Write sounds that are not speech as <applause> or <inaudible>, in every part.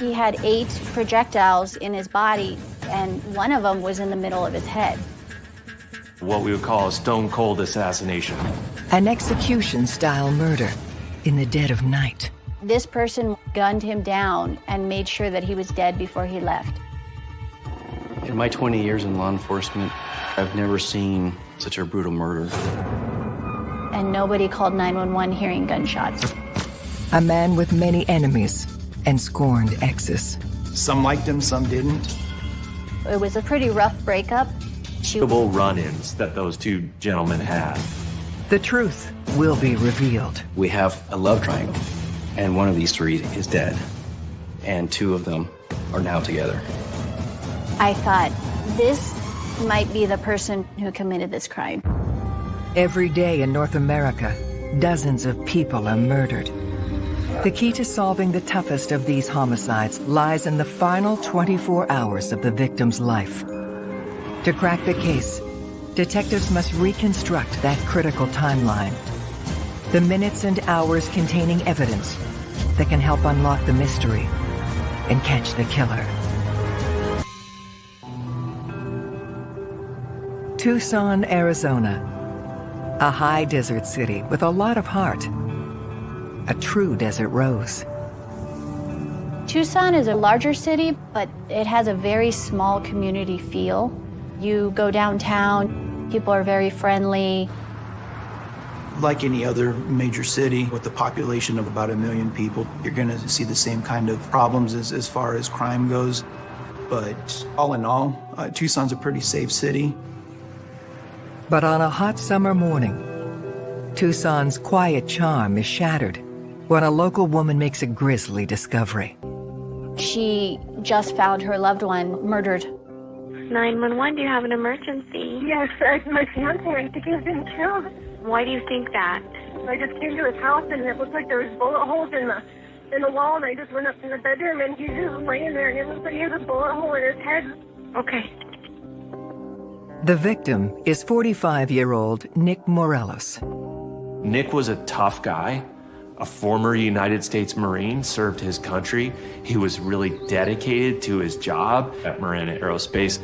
He had eight projectiles in his body, and one of them was in the middle of his head. What we would call a stone cold assassination. An execution-style murder in the dead of night. This person gunned him down and made sure that he was dead before he left. In my 20 years in law enforcement, I've never seen such a brutal murder. And nobody called 911 hearing gunshots. A man with many enemies and scorned exes. Some liked him, some didn't. It was a pretty rough breakup. She run-ins that those two gentlemen had. The truth will be revealed. We have a love triangle, and one of these three is dead, and two of them are now together. I thought, this might be the person who committed this crime. Every day in North America, dozens of people are murdered. The key to solving the toughest of these homicides lies in the final 24 hours of the victim's life. To crack the case, detectives must reconstruct that critical timeline. The minutes and hours containing evidence that can help unlock the mystery and catch the killer. Tucson, Arizona. A high desert city with a lot of heart. A true desert rose. Tucson is a larger city, but it has a very small community feel. You go downtown, people are very friendly. Like any other major city with a population of about a million people, you're going to see the same kind of problems as, as far as crime goes. But all in all, uh, Tucson's a pretty safe city. But on a hot summer morning, Tucson's quiet charm is shattered when a local woman makes a grisly discovery. She just found her loved one murdered 911, do you have an emergency? Yes, uh, my fiance, I think he's been killed. Why do you think that? I just came to his house and it looked like there was bullet holes in the in the wall and I just went up in the bedroom and he's just laying there and it looks like he has a bullet hole in his head. Okay. The victim is 45-year-old Nick Morelos. Nick was a tough guy, a former United States Marine, served his country. He was really dedicated to his job at Marana Aerospace,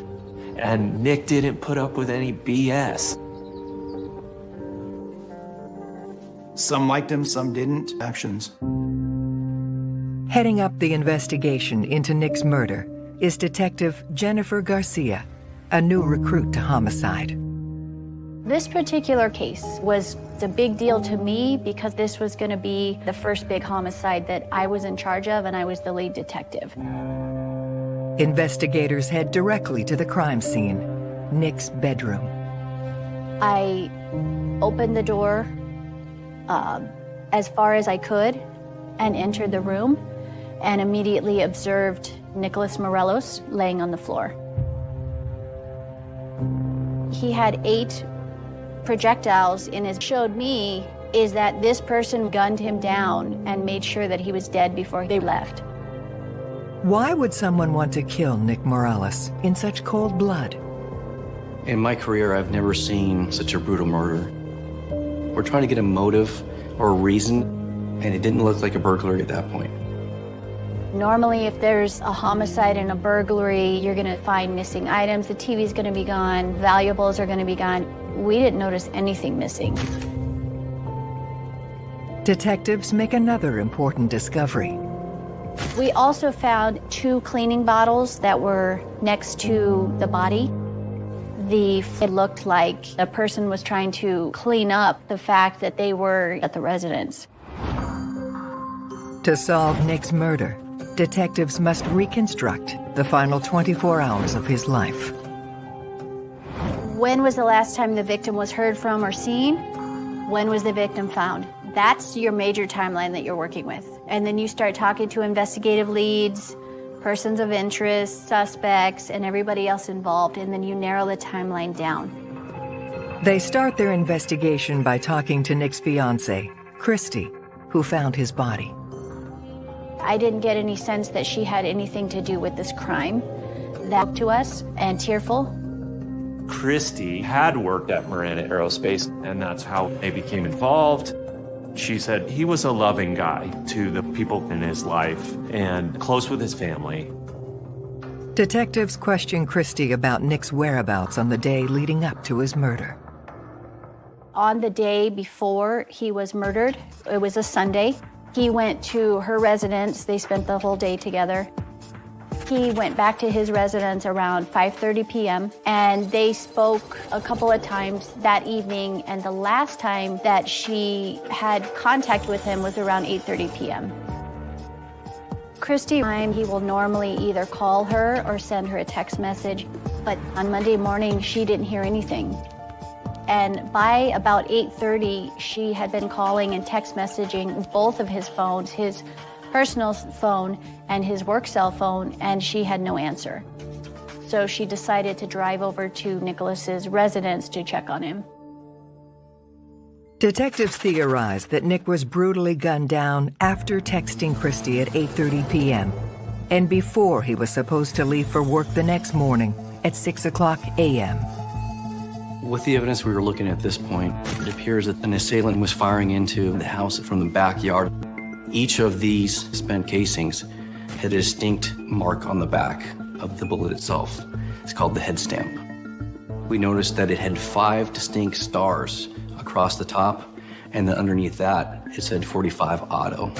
and Nick didn't put up with any BS. Some liked him, some didn't. Actions. Heading up the investigation into Nick's murder is Detective Jennifer Garcia, a new recruit to homicide. This particular case was a big deal to me because this was going to be the first big homicide that I was in charge of and I was the lead detective. Investigators head directly to the crime scene, Nick's bedroom. I opened the door uh, as far as I could and entered the room and immediately observed Nicholas Morelos laying on the floor. He had eight projectiles in his showed me is that this person gunned him down and made sure that he was dead before they left. Why would someone want to kill Nick Morales in such cold blood? In my career, I've never seen such a brutal murder. We're trying to get a motive or a reason, and it didn't look like a burglary at that point. Normally, if there's a homicide and a burglary, you're going to find missing items, the TV's going to be gone, valuables are going to be gone. We didn't notice anything missing. Detectives make another important discovery. We also found two cleaning bottles that were next to the body. The, it looked like a person was trying to clean up the fact that they were at the residence. To solve Nick's murder, detectives must reconstruct the final 24 hours of his life. When was the last time the victim was heard from or seen? When was the victim found? That's your major timeline that you're working with. And then you start talking to investigative leads, persons of interest, suspects, and everybody else involved, and then you narrow the timeline down. They start their investigation by talking to Nick's fiance, Christy, who found his body. I didn't get any sense that she had anything to do with this crime. That to us, and tearful. Christy had worked at Marana Aerospace, and that's how they became involved. She said he was a loving guy to the people in his life and close with his family. Detectives question Christie about Nick's whereabouts on the day leading up to his murder. On the day before he was murdered, it was a Sunday, he went to her residence. They spent the whole day together. He went back to his residence around 5.30 p.m. and they spoke a couple of times that evening and the last time that she had contact with him was around 8.30 p.m. Christy, he will normally either call her or send her a text message, but on Monday morning, she didn't hear anything. And by about 8.30, she had been calling and text messaging both of his phones, his personal phone and his work cell phone, and she had no answer. So she decided to drive over to Nicholas's residence to check on him. Detectives theorize that Nick was brutally gunned down after texting Christie at 8.30 p.m. and before he was supposed to leave for work the next morning at 6 o'clock a.m. With the evidence we were looking at this point, it appears that an assailant was firing into the house from the backyard. Each of these spent casings had a distinct mark on the back of the bullet itself. It's called the head stamp. We noticed that it had five distinct stars across the top, and then underneath that, it said 45 auto.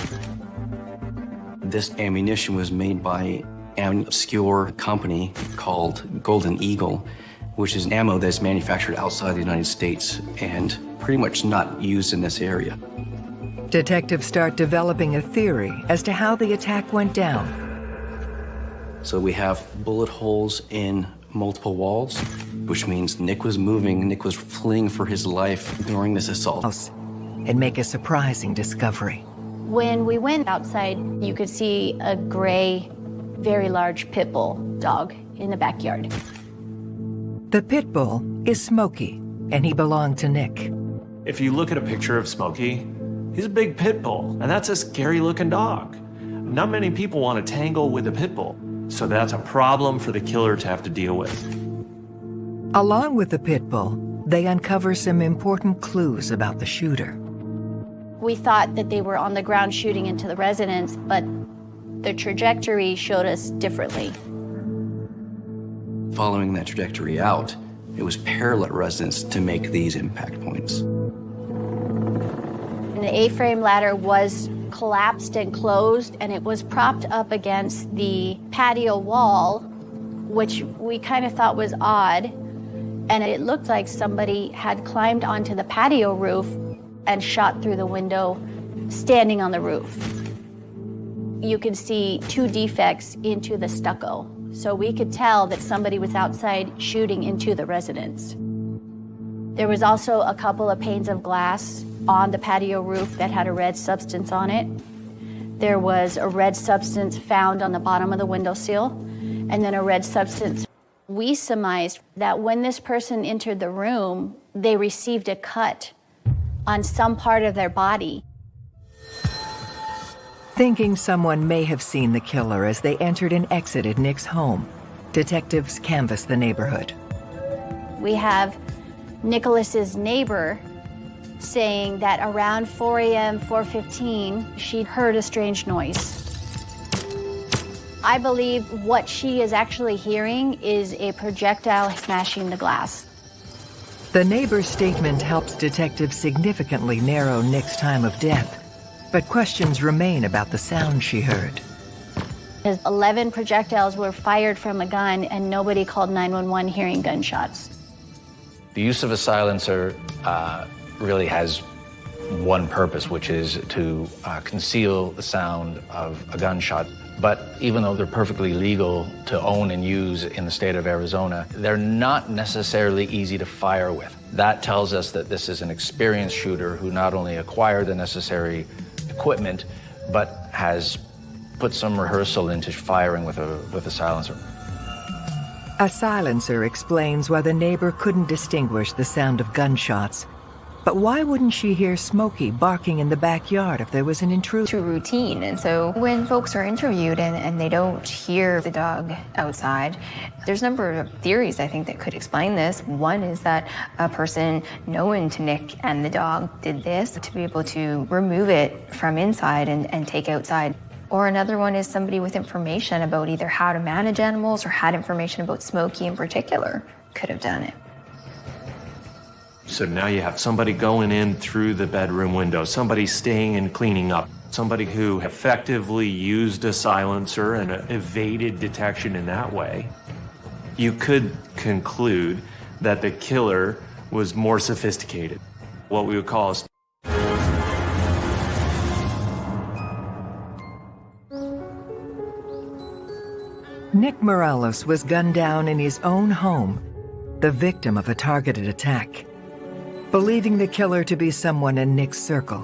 This ammunition was made by an obscure company called Golden Eagle, which is ammo that's manufactured outside the United States and pretty much not used in this area. Detectives start developing a theory as to how the attack went down. So we have bullet holes in multiple walls, which means Nick was moving, Nick was fleeing for his life during this assault. And make a surprising discovery. When we went outside, you could see a gray, very large pit bull dog in the backyard. The pit bull is Smokey, and he belonged to Nick. If you look at a picture of Smokey, he's a big pit bull, and that's a scary looking dog. Not many people want to tangle with a pit bull, so that's a problem for the killer to have to deal with. Along with the pit bull, they uncover some important clues about the shooter. We thought that they were on the ground shooting into the residence, but the trajectory showed us differently. Following that trajectory out, it was parallel residence to make these impact points. And the A-frame ladder was collapsed and closed, and it was propped up against the patio wall, which we kind of thought was odd. And it looked like somebody had climbed onto the patio roof and shot through the window, standing on the roof. You could see two defects into the stucco, so we could tell that somebody was outside shooting into the residence. There was also a couple of panes of glass on the patio roof that had a red substance on it. There was a red substance found on the bottom of the windowsill, and then a red substance. We surmised that when this person entered the room, they received a cut on some part of their body. Thinking someone may have seen the killer as they entered and exited Nick's home, detectives canvassed the neighborhood. We have Nicholas's neighbor saying that around 4 a.m., 4.15, she heard a strange noise. I believe what she is actually hearing is a projectile smashing the glass. The neighbor's statement helps detectives significantly narrow Nick's time of death, but questions remain about the sound she heard. 11 projectiles were fired from a gun and nobody called 911 hearing gunshots. The use of a silencer uh, really has one purpose, which is to uh, conceal the sound of a gunshot. But even though they're perfectly legal to own and use in the state of Arizona, they're not necessarily easy to fire with. That tells us that this is an experienced shooter who not only acquired the necessary equipment, but has put some rehearsal into firing with a, with a silencer. A silencer explains why the neighbor couldn't distinguish the sound of gunshots But why wouldn't she hear Smokey barking in the backyard if there was an intruder? To routine. And so when folks are interviewed and, and they don't hear the dog outside, there's a number of theories I think that could explain this. One is that a person known to Nick and the dog did this to be able to remove it from inside and, and take outside. Or another one is somebody with information about either how to manage animals or had information about Smokey in particular could have done it. So now you have somebody going in through the bedroom window, somebody staying and cleaning up, somebody who effectively used a silencer and evaded detection in that way. You could conclude that the killer was more sophisticated, what we would call Nick Morales was gunned down in his own home, the victim of a targeted attack. Believing the killer to be someone in Nick's circle,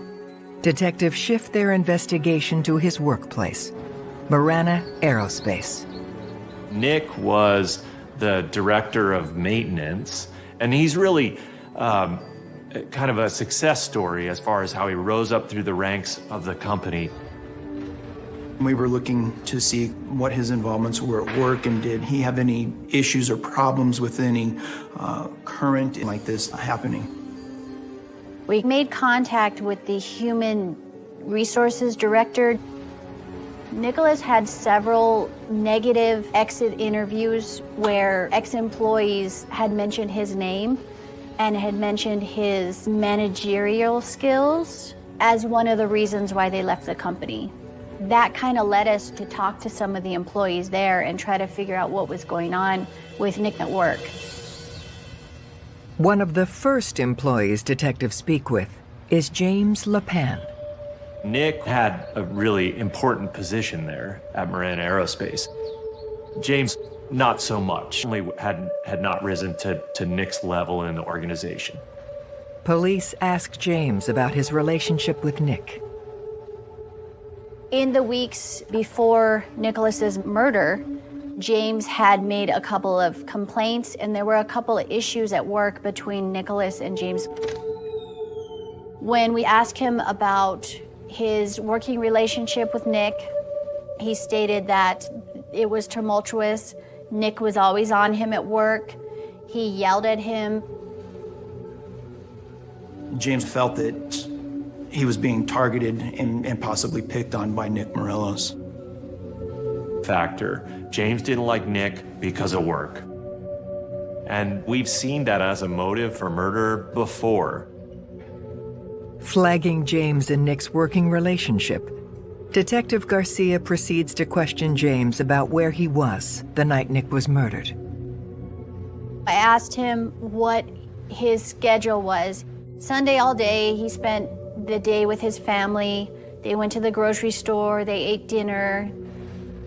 detectives shift their investigation to his workplace, Marana Aerospace. Nick was the director of maintenance, and he's really um, kind of a success story as far as how he rose up through the ranks of the company. We were looking to see what his involvements were at work and did he have any issues or problems with any uh, current like this happening. We made contact with the human resources director. Nicholas had several negative exit interviews where ex-employees had mentioned his name and had mentioned his managerial skills as one of the reasons why they left the company. That kind of led us to talk to some of the employees there and try to figure out what was going on with Nick at work. One of the first employees detectives speak with is James LePan. Nick had a really important position there at Marana Aerospace. James, not so much. Only had, had not risen to, to Nick's level in the organization. Police ask James about his relationship with Nick. In the weeks before Nicholas's murder, James had made a couple of complaints and there were a couple of issues at work between Nicholas and James. When we asked him about his working relationship with Nick, he stated that it was tumultuous. Nick was always on him at work. He yelled at him. James felt that he was being targeted and, and possibly picked on by Nick Morelos. Factor James didn't like Nick because of work. And we've seen that as a motive for murder before. Flagging James and Nick's working relationship, Detective Garcia proceeds to question James about where he was the night Nick was murdered. I asked him what his schedule was. Sunday all day, he spent the day with his family. They went to the grocery store, they ate dinner,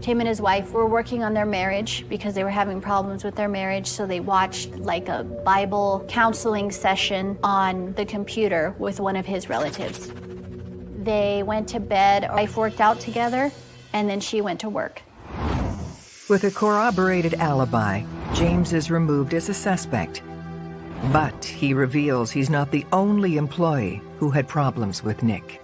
him and his wife were working on their marriage because they were having problems with their marriage, so they watched like a Bible counseling session on the computer with one of his relatives. They went to bed, wife worked out together, and then she went to work. With a corroborated alibi, James is removed as a suspect. But he reveals he's not the only employee who had problems with Nick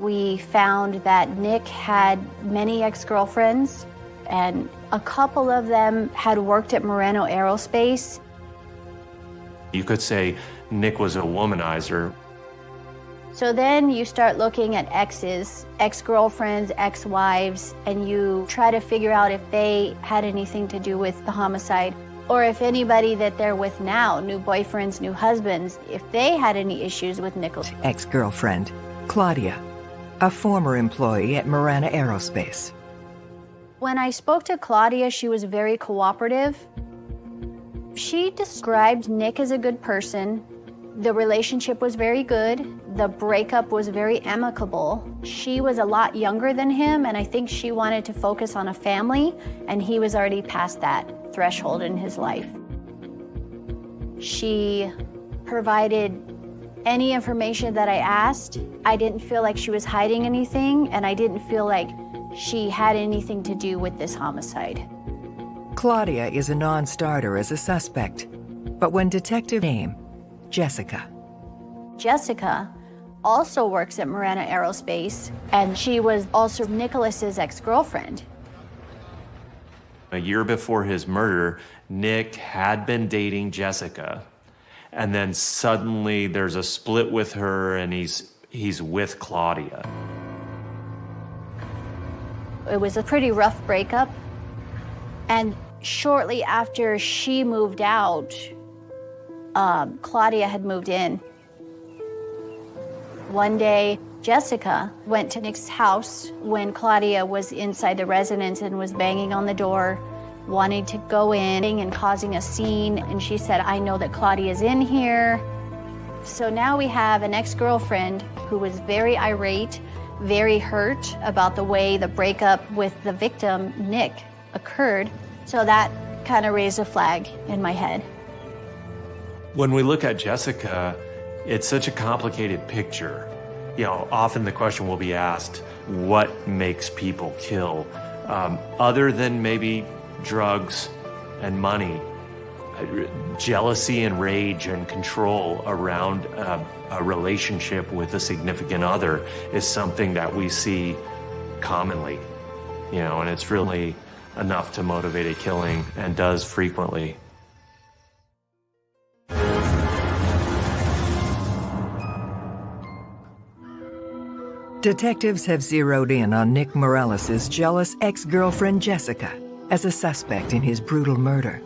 we found that Nick had many ex-girlfriends and a couple of them had worked at Marana Aerospace. You could say Nick was a womanizer. So then you start looking at exes, ex-girlfriends, ex-wives, and you try to figure out if they had anything to do with the homicide or if anybody that they're with now, new boyfriends, new husbands, if they had any issues with Nichols. Ex-girlfriend, Claudia, a former employee at Marana Aerospace. When I spoke to Claudia, she was very cooperative. She described Nick as a good person. The relationship was very good. The breakup was very amicable. She was a lot younger than him, and I think she wanted to focus on a family, and he was already past that threshold in his life. She provided any information that I asked, I didn't feel like she was hiding anything, and I didn't feel like she had anything to do with this homicide. Claudia is a non-starter as a suspect, but when detective name, Jessica. Jessica also works at Marana Aerospace, and she was also Nicholas's ex-girlfriend. A year before his murder, Nick had been dating Jessica. And then suddenly there's a split with her and he's he's with Claudia. It was a pretty rough breakup. And shortly after she moved out, um, Claudia had moved in. One day, Jessica went to Nick's house when Claudia was inside the residence and was banging on the door, wanting to go in and causing a scene. And she said, I know that Claudia's in here. So now we have an ex girlfriend who was very irate, very hurt about the way the breakup with the victim, Nick, occurred. So that kind of raised a flag in my head. When we look at Jessica, it's such a complicated picture. You know, often the question will be asked, what makes people kill? Um, other than maybe drugs and money, jealousy and rage and control around uh, a relationship with a significant other is something that we see commonly, you know, and it's really enough to motivate a killing and does frequently. Detectives have zeroed in on Nick Morales' jealous ex-girlfriend Jessica as a suspect in his brutal murder.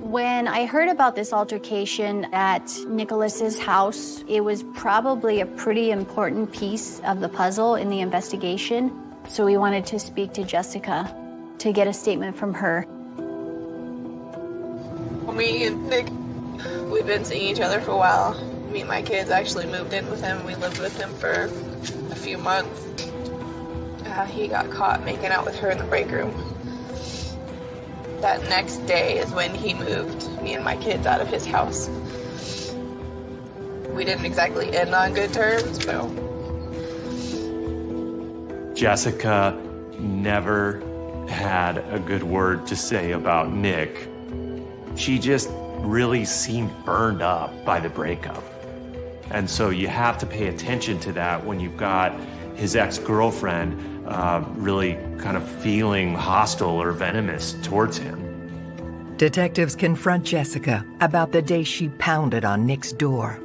When I heard about this altercation at Nicholas's house, it was probably a pretty important piece of the puzzle in the investigation. So we wanted to speak to Jessica to get a statement from her. Me and Nick, we've been seeing each other for a while. Me and my kids actually moved in with him. We lived with him for a few months. Uh, he got caught making out with her in the break room. That next day is when he moved me and my kids out of his house. We didn't exactly end on good terms, but. Jessica never had a good word to say about Nick. She just really seemed burned up by the breakup. And so you have to pay attention to that when you've got his ex-girlfriend uh, really kind of feeling hostile or venomous towards him. Detectives confront Jessica about the day she pounded on Nick's door.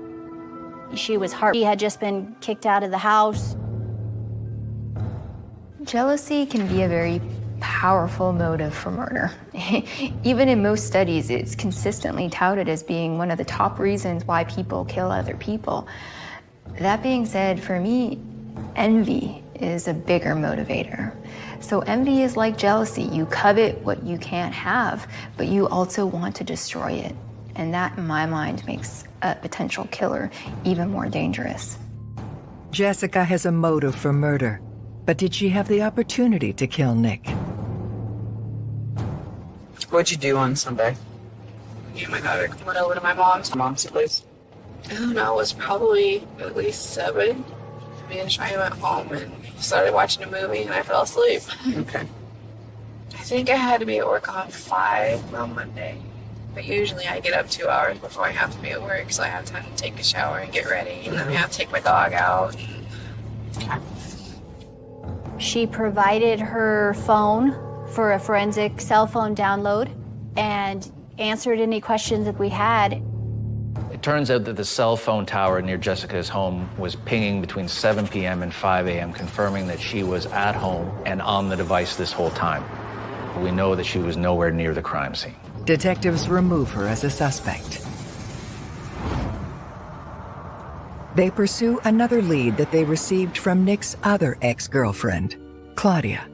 She was hurt. He had just been kicked out of the house. Jealousy can be a very powerful motive for murder. <laughs> Even in most studies, it's consistently touted as being one of the top reasons why people kill other people. That being said, for me, envy is a bigger motivator. So envy is like jealousy. You covet what you can't have, but you also want to destroy it. And that, in my mind, makes a potential killer even more dangerous. Jessica has a motive for murder, but did she have the opportunity to kill Nick? What'd you do on Sunday? Me and my daughter went over to my mom's. Mom's place? I don't know, it was probably at least seven. Me and Shai went home and started watching a movie and I fell asleep. Okay. I think I had to be at work on five on Monday. But usually I get up two hours before I have to be at work, so I have time to take a shower and get ready, and then I have to take my dog out. She provided her phone for a forensic cell phone download and answered any questions that we had. It turns out that the cell phone tower near Jessica's home was pinging between 7 p.m. and 5 a.m., confirming that she was at home and on the device this whole time. We know that she was nowhere near the crime scene. Detectives remove her as a suspect. They pursue another lead that they received from Nick's other ex-girlfriend, Claudia.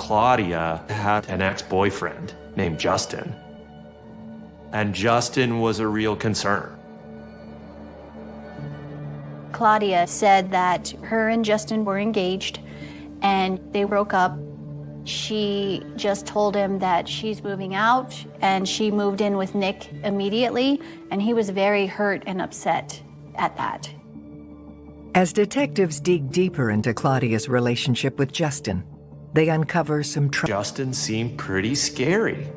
Claudia had an ex-boyfriend named Justin. And Justin was a real concern. Claudia said that her and Justin were engaged and they broke up. She just told him that she's moving out and she moved in with Nick immediately and he was very hurt and upset at that. As detectives dig deeper into Claudia's relationship with Justin, they uncover some Justin seemed pretty scary.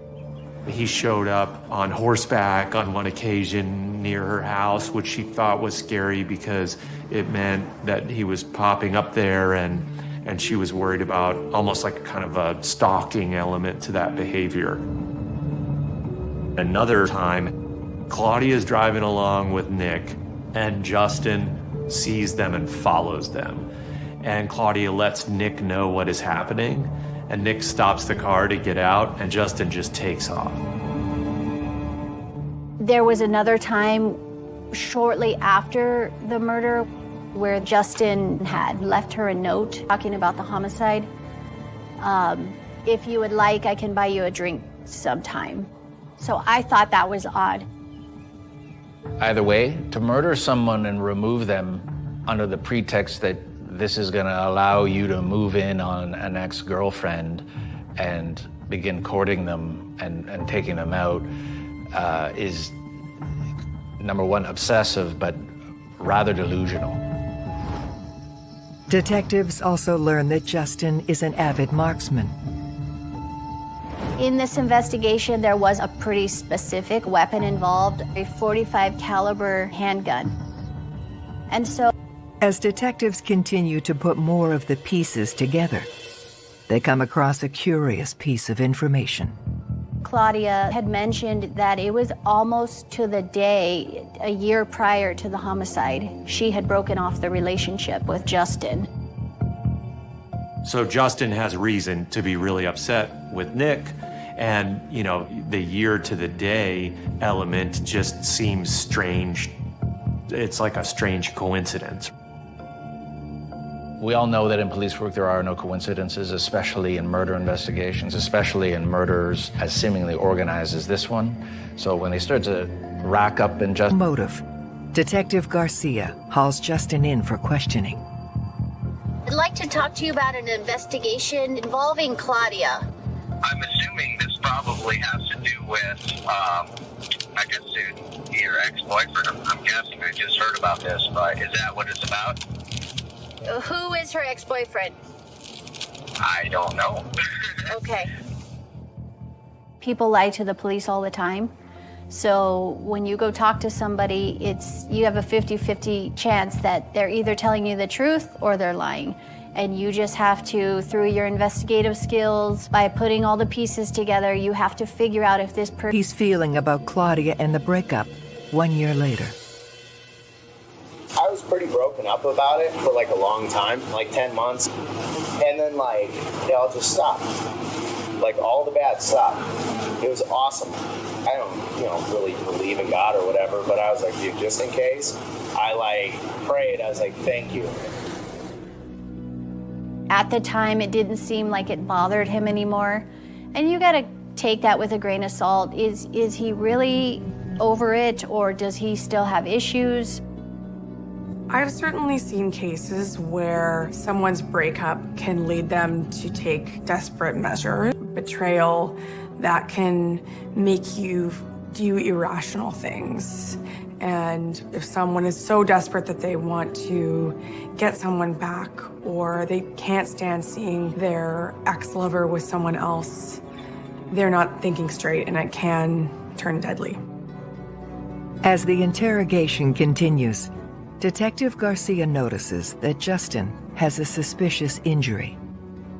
He showed up on horseback on one occasion near her house, which she thought was scary because it meant that he was popping up there and and she was worried about almost like a kind of a stalking element to that behavior. Another time, Claudia is driving along with Nick and Justin sees them and follows them. And Claudia lets Nick know what is happening and Nick stops the car to get out and Justin just takes off. There was another time shortly after the murder where Justin had left her a note talking about the homicide. Um, if you would like, I can buy you a drink sometime. So I thought that was odd. Either way, to murder someone and remove them under the pretext that this is going to allow you to move in on an ex-girlfriend and begin courting them and, and taking them out uh, is, number one, obsessive, but rather delusional. Detectives also learn that Justin is an avid marksman. In this investigation, there was a pretty specific weapon involved, a 45 caliber handgun. And so as detectives continue to put more of the pieces together, they come across a curious piece of information. Claudia had mentioned that it was almost to the day, a year prior to the homicide, she had broken off the relationship with Justin. So Justin has reason to be really upset with Nick. And, you know, the year to the day element just seems strange. It's like a strange coincidence. We all know that in police work there are no coincidences, especially in murder investigations, especially in murders as seemingly organized as this one. So when they start to rack up and just... Motive. Detective Garcia hauls Justin in for questioning. I'd like to talk to you about an investigation involving Claudia. I'm assuming this probably has to do with, um, I guess, your ex-boyfriend. I'm, I'm guessing I just heard about this, but is that what it's about? Who is her ex-boyfriend? I don't know. <laughs> okay. People lie to the police all the time. So when you go talk to somebody, it's you have a 50-50 chance that they're either telling you the truth or they're lying. And you just have to, through your investigative skills, by putting all the pieces together, you have to figure out if this person... He's feeling about Claudia and the breakup one year later. Pretty broken up about it for like a long time, like 10 months. And then like, it all just stopped. Like all the bad stopped. It was awesome. I don't, you know, really believe in God or whatever, but I was like, dude, just in case, I like prayed. I was like, thank you. At the time, it didn't seem like it bothered him anymore. And you gotta take that with a grain of salt. Is, is he really over it or does he still have issues? I've certainly seen cases where someone's breakup can lead them to take desperate measures, betrayal that can make you do irrational things. And if someone is so desperate that they want to get someone back or they can't stand seeing their ex-lover with someone else, they're not thinking straight and it can turn deadly. As the interrogation continues, Detective Garcia notices that Justin has a suspicious injury.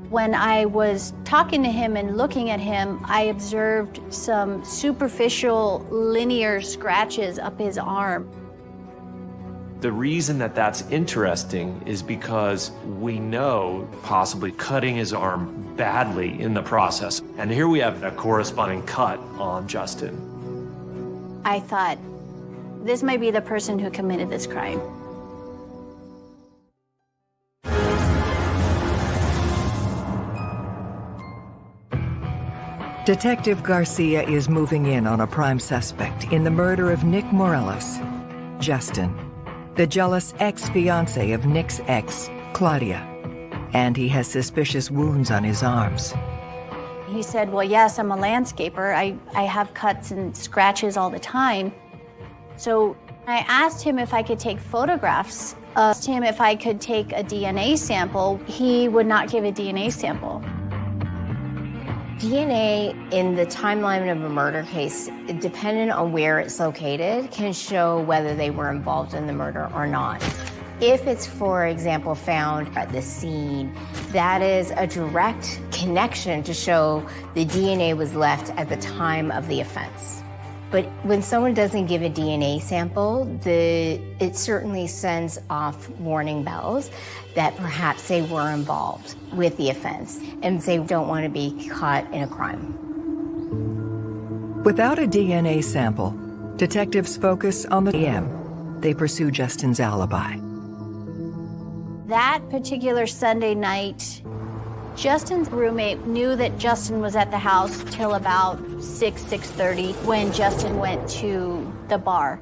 When I was talking to him and looking at him, I observed some superficial linear scratches up his arm. The reason that that's interesting is because we know possibly cutting his arm badly in the process. And here we have a corresponding cut on Justin. I thought, this may be the person who committed this crime. Detective Garcia is moving in on a prime suspect in the murder of Nick Morelos. Justin, the jealous ex-fiancé of Nick's ex, Claudia. And he has suspicious wounds on his arms. He said, well, yes, I'm a landscaper. I, I have cuts and scratches all the time. So I asked him if I could take photographs. Asked him if I could take a DNA sample. He would not give a DNA sample. DNA in the timeline of a murder case, depending on where it's located, can show whether they were involved in the murder or not. If it's, for example, found at the scene, that is a direct connection to show the DNA was left at the time of the offense. But when someone doesn't give a DNA sample, the, it certainly sends off warning bells that perhaps they were involved with the offense and they don't want to be caught in a crime. Without a DNA sample, detectives focus on the M. They pursue Justin's alibi. That particular Sunday night, Justin's roommate knew that Justin was at the house till about 6, 6.30 when Justin went to the bar.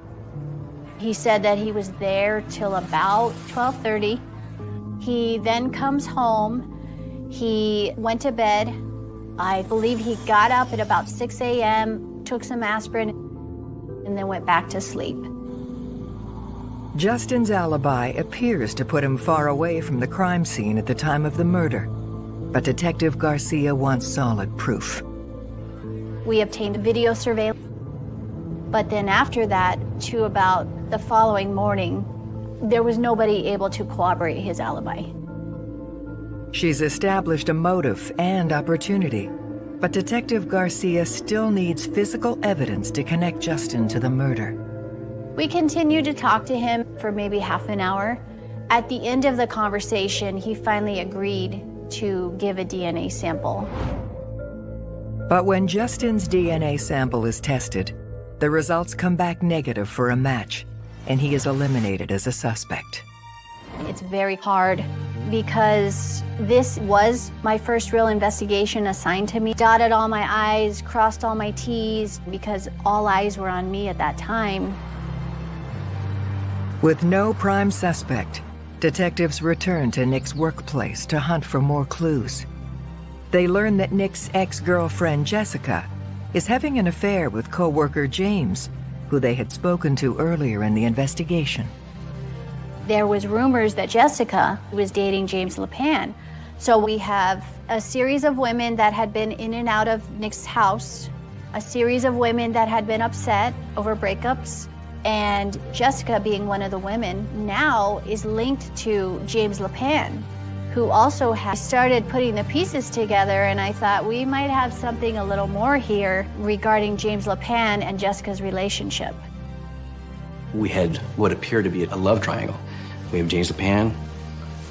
He said that he was there till about 12.30. He then comes home. He went to bed. I believe he got up at about 6 a.m., took some aspirin, and then went back to sleep. Justin's alibi appears to put him far away from the crime scene at the time of the murder, but Detective Garcia wants solid proof. We obtained video surveillance, but then after that, to about the following morning, there was nobody able to corroborate his alibi. She's established a motive and opportunity, but Detective Garcia still needs physical evidence to connect Justin to the murder. We continued to talk to him for maybe half an hour. At the end of the conversation, he finally agreed to give a DNA sample. But when Justin's DNA sample is tested, the results come back negative for a match, and he is eliminated as a suspect. It's very hard because this was my first real investigation assigned to me. Dotted all my I's, crossed all my T's, because all eyes were on me at that time. With no prime suspect, detectives return to Nick's workplace to hunt for more clues. They learn that Nick's ex-girlfriend, Jessica, is having an affair with co-worker James, who they had spoken to earlier in the investigation. There was rumors that Jessica was dating James LePan. So we have a series of women that had been in and out of Nick's house, a series of women that had been upset over breakups, and Jessica, being one of the women, now is linked to James LePan, who also has started putting the pieces together. And I thought we might have something a little more here regarding James LePan and Jessica's relationship. We had what appeared to be a love triangle. We have James LePan,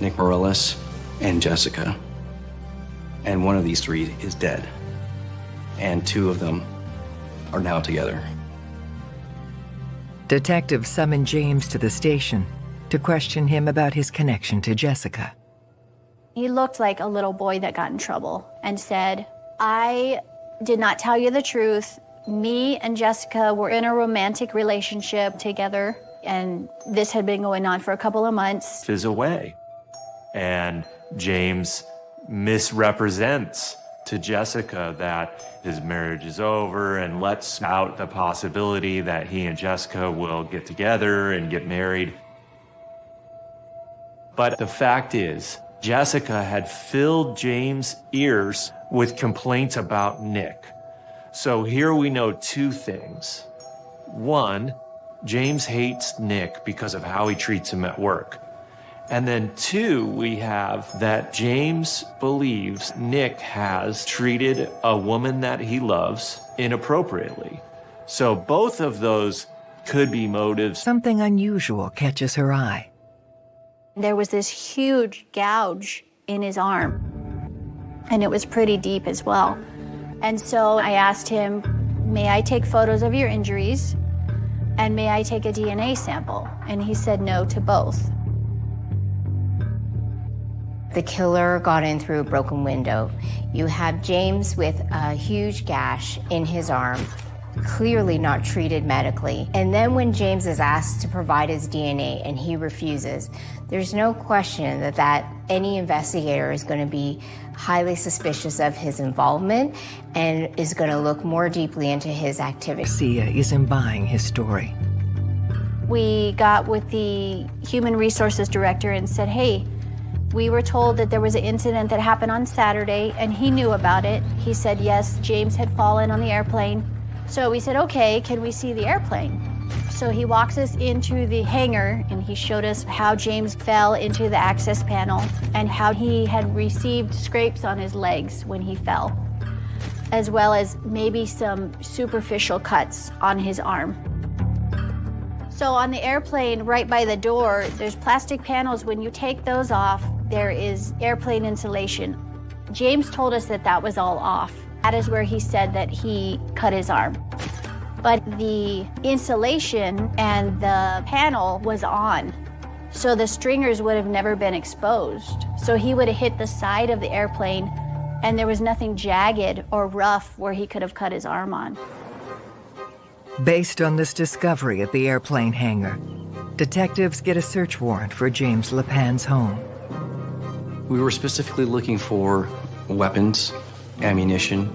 Nick Morales, and Jessica. And one of these three is dead. And two of them are now together. Detectives summon James to the station to question him about his connection to Jessica. He looked like a little boy that got in trouble and said, I did not tell you the truth. Me and Jessica were in a romantic relationship together, and this had been going on for a couple of months. Is away. And James misrepresents to Jessica that his marriage is over and lets out the possibility that he and Jessica will get together and get married. But the fact is, Jessica had filled James' ears with complaints about Nick. So here we know two things. One, James hates Nick because of how he treats him at work. And then two, we have that James believes Nick has treated a woman that he loves inappropriately. So both of those could be motives. Something unusual catches her eye. There was this huge gouge in his arm, and it was pretty deep as well. And so I asked him, may I take photos of your injuries? And may I take a DNA sample? And he said no to both. The killer got in through a broken window. You have James with a huge gash in his arm, clearly not treated medically. And then when James is asked to provide his DNA and he refuses, there's no question that, that any investigator is going to be highly suspicious of his involvement and is going to look more deeply into his activity. Sia is imbibing his story. We got with the human resources director and said, hey, We were told that there was an incident that happened on Saturday, and he knew about it. He said, yes, James had fallen on the airplane. So we said, okay, can we see the airplane? So he walks us into the hangar and he showed us how James fell into the access panel and how he had received scrapes on his legs when he fell, as well as maybe some superficial cuts on his arm. So on the airplane, right by the door, there's plastic panels. When you take those off, there is airplane insulation. James told us that that was all off. That is where he said that he cut his arm but the insulation and the panel was on. So the stringers would have never been exposed. So he would have hit the side of the airplane and there was nothing jagged or rough where he could have cut his arm on. Based on this discovery at the airplane hangar, detectives get a search warrant for James LePan's home. We were specifically looking for weapons, ammunition,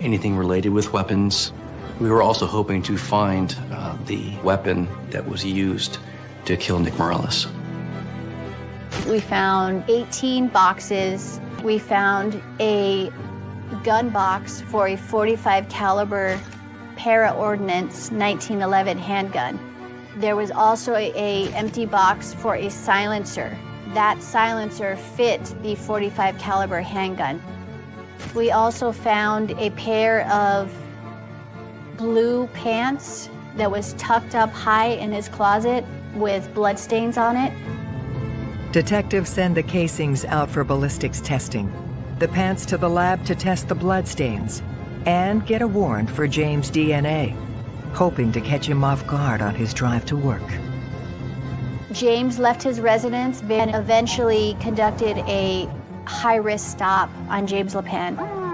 anything related with weapons, we were also hoping to find uh, the weapon that was used to kill Nick Morales. We found 18 boxes. We found a gun box for a 45 caliber para ordnance 1911 handgun. There was also a, a empty box for a silencer. That silencer fit the 45 caliber handgun. We also found a pair of blue pants that was tucked up high in his closet with bloodstains on it. Detectives send the casings out for ballistics testing, the pants to the lab to test the bloodstains, and get a warrant for James' DNA, hoping to catch him off guard on his drive to work. James left his residence and eventually conducted a high-risk stop on James LePan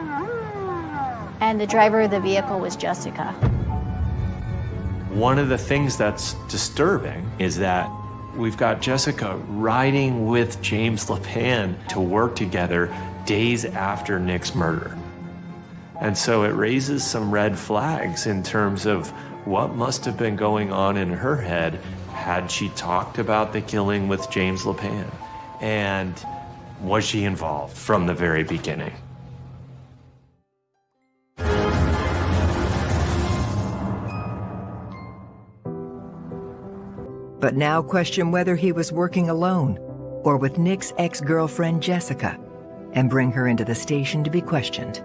and the driver of the vehicle was Jessica. One of the things that's disturbing is that we've got Jessica riding with James LePan to work together days after Nick's murder. And so it raises some red flags in terms of what must have been going on in her head had she talked about the killing with James LePan. And was she involved from the very beginning? but now question whether he was working alone or with Nick's ex-girlfriend Jessica and bring her into the station to be questioned.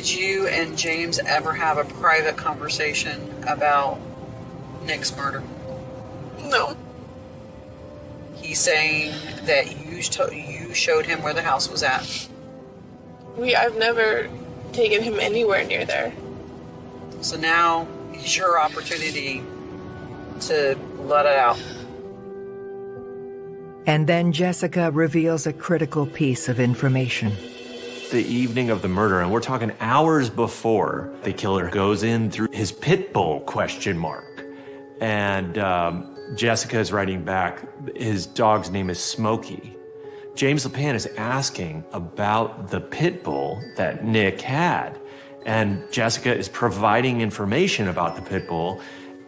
Did you and James ever have a private conversation about Nick's murder? No. He's saying that you you showed him where the house was at. We I've never taken him anywhere near there. So now is your opportunity to let it out. And then Jessica reveals a critical piece of information. The evening of the murder, and we're talking hours before the killer goes in through his pit bull question mark. And um, Jessica is writing back, his dog's name is Smokey. James LePan is asking about the pit bull that Nick had. And Jessica is providing information about the pit bull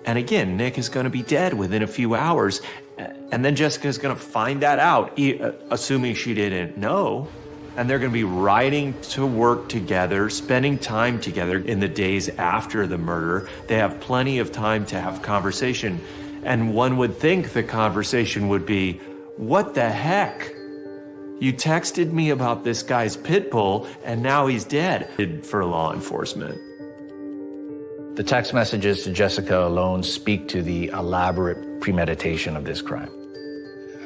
and again, Nick is going to be dead within a few hours. And then Jessica is going to find that out, uh, assuming she didn't know. And they're going to be riding to work together, spending time together in the days after the murder. They have plenty of time to have conversation. And one would think the conversation would be, what the heck? You texted me about this guy's pit bull and now he's dead for law enforcement. The text messages to Jessica alone speak to the elaborate premeditation of this crime.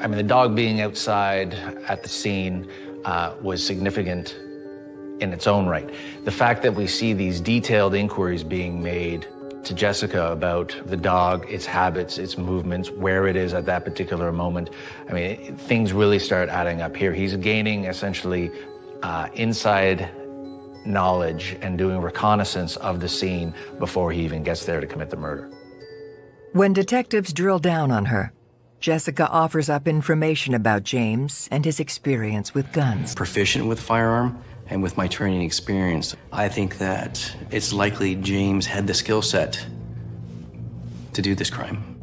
I mean, the dog being outside at the scene uh, was significant in its own right. The fact that we see these detailed inquiries being made to Jessica about the dog, its habits, its movements, where it is at that particular moment. I mean, things really start adding up here. He's gaining essentially uh, inside knowledge and doing reconnaissance of the scene before he even gets there to commit the murder. When detectives drill down on her, Jessica offers up information about James and his experience with guns. Proficient with firearm and with my training experience, I think that it's likely James had the skill set to do this crime.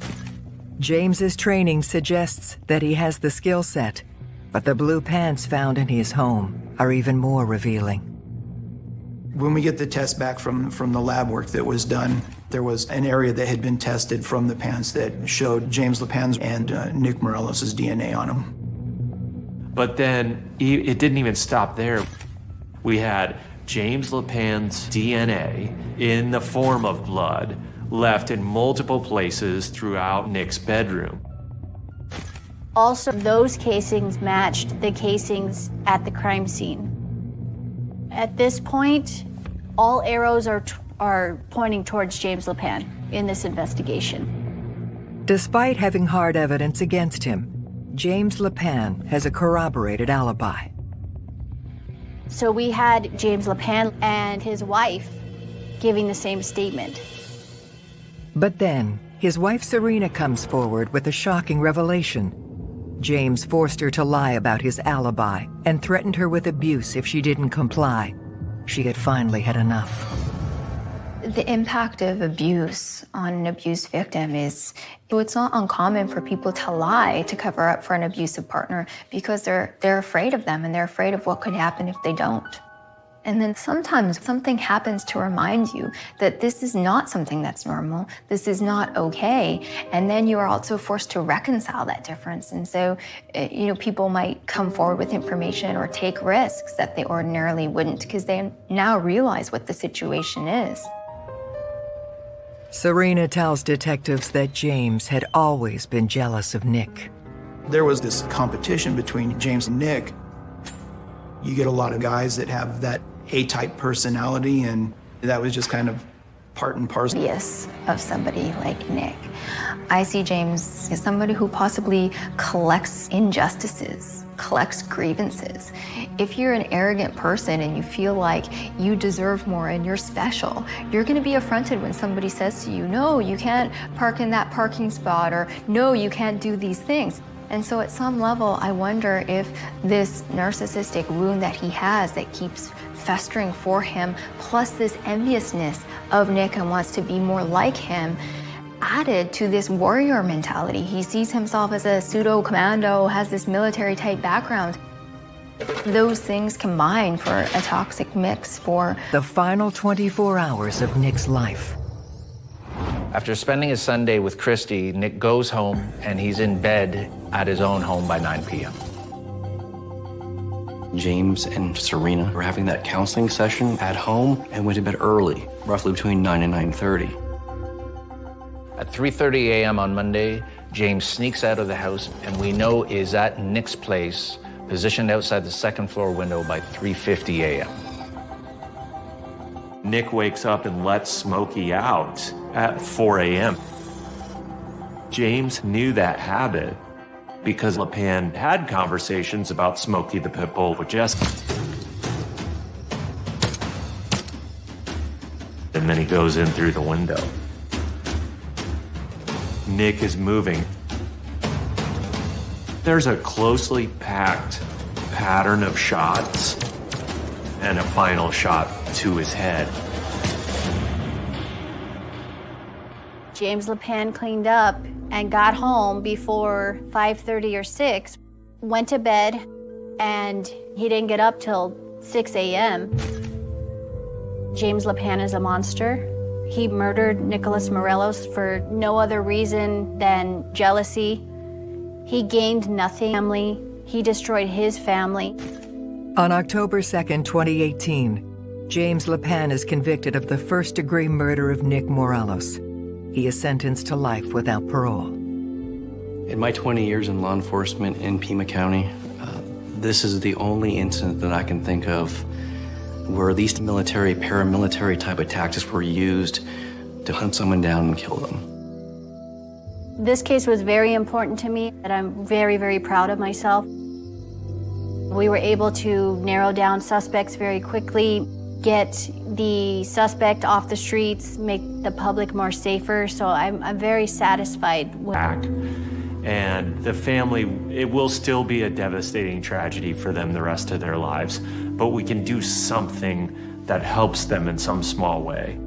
James's training suggests that he has the skill set, But the blue pants found in his home are even more revealing. When we get the test back from, from the lab work that was done, there was an area that had been tested from the pants that showed James LePan's and uh, Nick Morelos' DNA on them. But then it didn't even stop there. We had James LePan's DNA in the form of blood left in multiple places throughout Nick's bedroom. Also, those casings matched the casings at the crime scene. At this point, all arrows are, are pointing towards James LePan in this investigation. Despite having hard evidence against him, James LePan has a corroborated alibi. So we had James LePan and his wife giving the same statement. But then, his wife Serena comes forward with a shocking revelation. James forced her to lie about his alibi and threatened her with abuse if she didn't comply. She had finally had enough. The impact of abuse on an abused victim is it's not uncommon for people to lie to cover up for an abusive partner because they're they're afraid of them and they're afraid of what could happen if they don't. And then sometimes something happens to remind you that this is not something that's normal, this is not okay. And then you are also forced to reconcile that difference. And so, eh, you know, people might come forward with information or take risks that they ordinarily wouldn't because they now realize what the situation is. Serena tells detectives that James had always been jealous of Nick. There was this competition between James and Nick. You get a lot of guys that have that A-type personality, and that was just kind of part and parcel. Yes, of somebody like Nick. I see James as somebody who possibly collects injustices, collects grievances. If you're an arrogant person and you feel like you deserve more and you're special, you're going to be affronted when somebody says to you, no, you can't park in that parking spot, or no, you can't do these things. And so at some level, I wonder if this narcissistic wound that he has that keeps festering for him, plus this enviousness of Nick and wants to be more like him, added to this warrior mentality. He sees himself as a pseudo commando, has this military type background. Those things combine for a toxic mix for the final 24 hours of Nick's life. After spending his Sunday with Christy, Nick goes home and he's in bed at his own home by 9 p.m. James and Serena were having that counseling session at home and went to bed early, roughly between 9 and 9.30. At 3.30 a.m. on Monday, James sneaks out of the house and we know is at Nick's place, positioned outside the second floor window by 3.50 a.m. Nick wakes up and lets Smokey out at 4 a.m. James knew that habit because LePan had conversations about Smokey the Pit Bull with Jessica. And then he goes in through the window. Nick is moving. There's a closely packed pattern of shots and a final shot to his head. James LePan cleaned up and got home before 5.30 or 6, went to bed, and he didn't get up till 6 a.m. James LePan is a monster. He murdered Nicholas Morelos for no other reason than jealousy. He gained nothing family. He destroyed his family. On October 2nd, 2018, James LePan is convicted of the first-degree murder of Nick Morelos. He is sentenced to life without parole. In my 20 years in law enforcement in Pima County, uh, this is the only incident that I can think of where these military, paramilitary type of tactics were used to hunt someone down and kill them. This case was very important to me, and I'm very, very proud of myself. We were able to narrow down suspects very quickly, get the suspect off the streets, make the public more safer, so I'm, I'm very satisfied. With Back. And the family, it will still be a devastating tragedy for them the rest of their lives, but we can do something that helps them in some small way.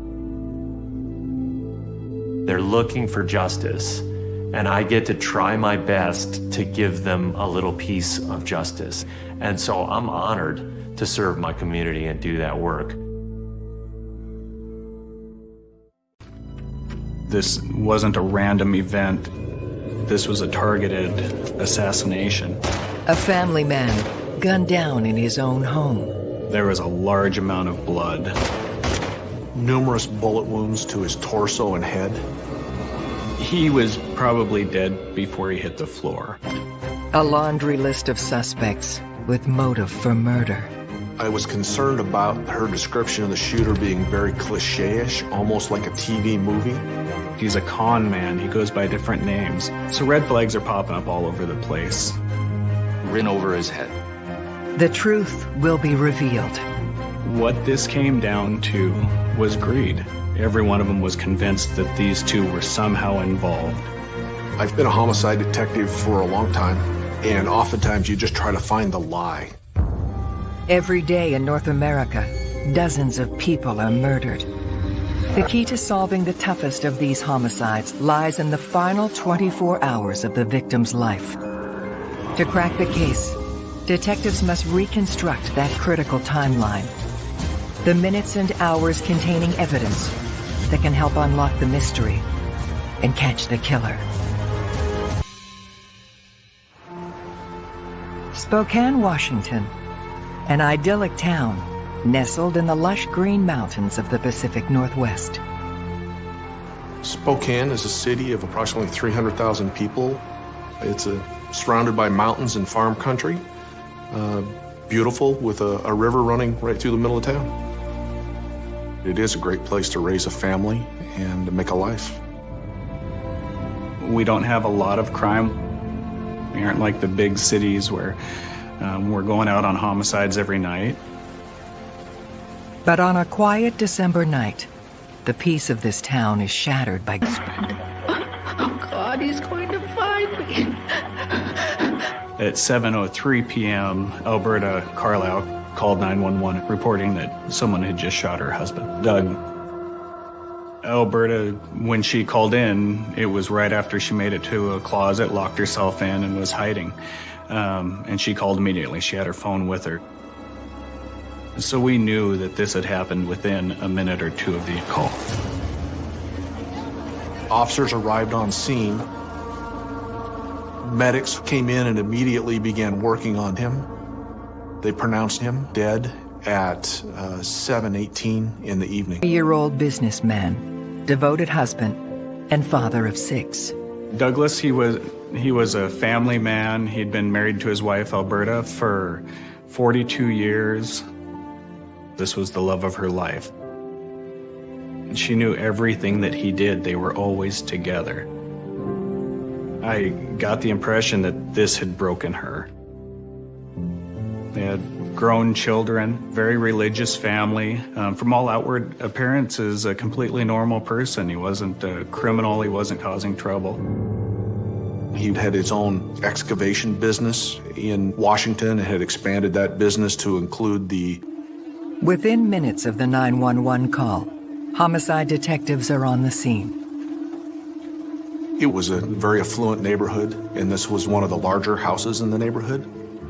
They're looking for justice, and I get to try my best to give them a little piece of justice. And so I'm honored to serve my community and do that work. This wasn't a random event. This was a targeted assassination. A family man gunned down in his own home. There was a large amount of blood. Numerous bullet wounds to his torso and head. He was probably dead before he hit the floor. A laundry list of suspects with motive for murder. I was concerned about her description of the shooter being very cliche-ish, almost like a TV movie. He's a con man. He goes by different names. So red flags are popping up all over the place. Rin over his head. The truth will be revealed. What this came down to was greed. Every one of them was convinced that these two were somehow involved. I've been a homicide detective for a long time, and oftentimes you just try to find the lie. Every day in North America, dozens of people are murdered. The key to solving the toughest of these homicides lies in the final 24 hours of the victim's life. To crack the case, detectives must reconstruct that critical timeline. The minutes and hours containing evidence that can help unlock the mystery and catch the killer. Spokane, Washington, an idyllic town nestled in the lush green mountains of the Pacific Northwest. Spokane is a city of approximately 300,000 people. It's a, surrounded by mountains and farm country. Uh, beautiful with a, a river running right through the middle of town. It is a great place to raise a family and to make a life. We don't have a lot of crime. We aren't like the big cities where um, we're going out on homicides every night. But on a quiet December night, the peace of this town is shattered by... Oh God, he's going to find me. At 7.03 p.m., Alberta Carlile called 911 reporting that someone had just shot her husband, Doug. Alberta, when she called in, it was right after she made it to a closet, locked herself in, and was hiding. Um, and she called immediately. She had her phone with her. So we knew that this had happened within a minute or two of the call. Officers arrived on scene. Medics came in and immediately began working on him. They pronounced him dead at uh, 7.18 in the evening. A year-old businessman, devoted husband, and father of six. Douglas, he was, he was a family man. He'd been married to his wife, Alberta, for 42 years. This was the love of her life. She knew everything that he did. They were always together. I got the impression that this had broken her. They had grown children, very religious family. Um, from all outward appearances, a completely normal person. He wasn't a criminal, he wasn't causing trouble. He had his own excavation business in Washington and had expanded that business to include the... Within minutes of the 911 call, homicide detectives are on the scene. It was a very affluent neighborhood, and this was one of the larger houses in the neighborhood.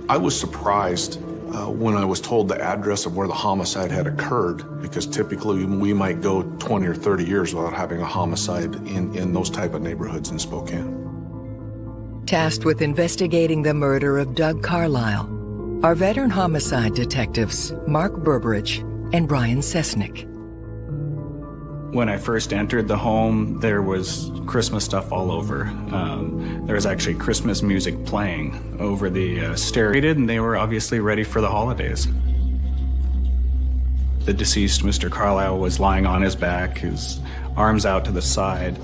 I was surprised uh, when I was told the address of where the homicide had occurred, because typically we might go 20 or 30 years without having a homicide in, in those type of neighborhoods in Spokane. Tasked with investigating the murder of Doug Carlile are veteran homicide detectives Mark Berberich and Brian Sesnick. When I first entered the home, there was Christmas stuff all over. Um, there was actually Christmas music playing over the uh, stereo, and they were obviously ready for the holidays. The deceased, Mr. Carlile, was lying on his back, his arms out to the side.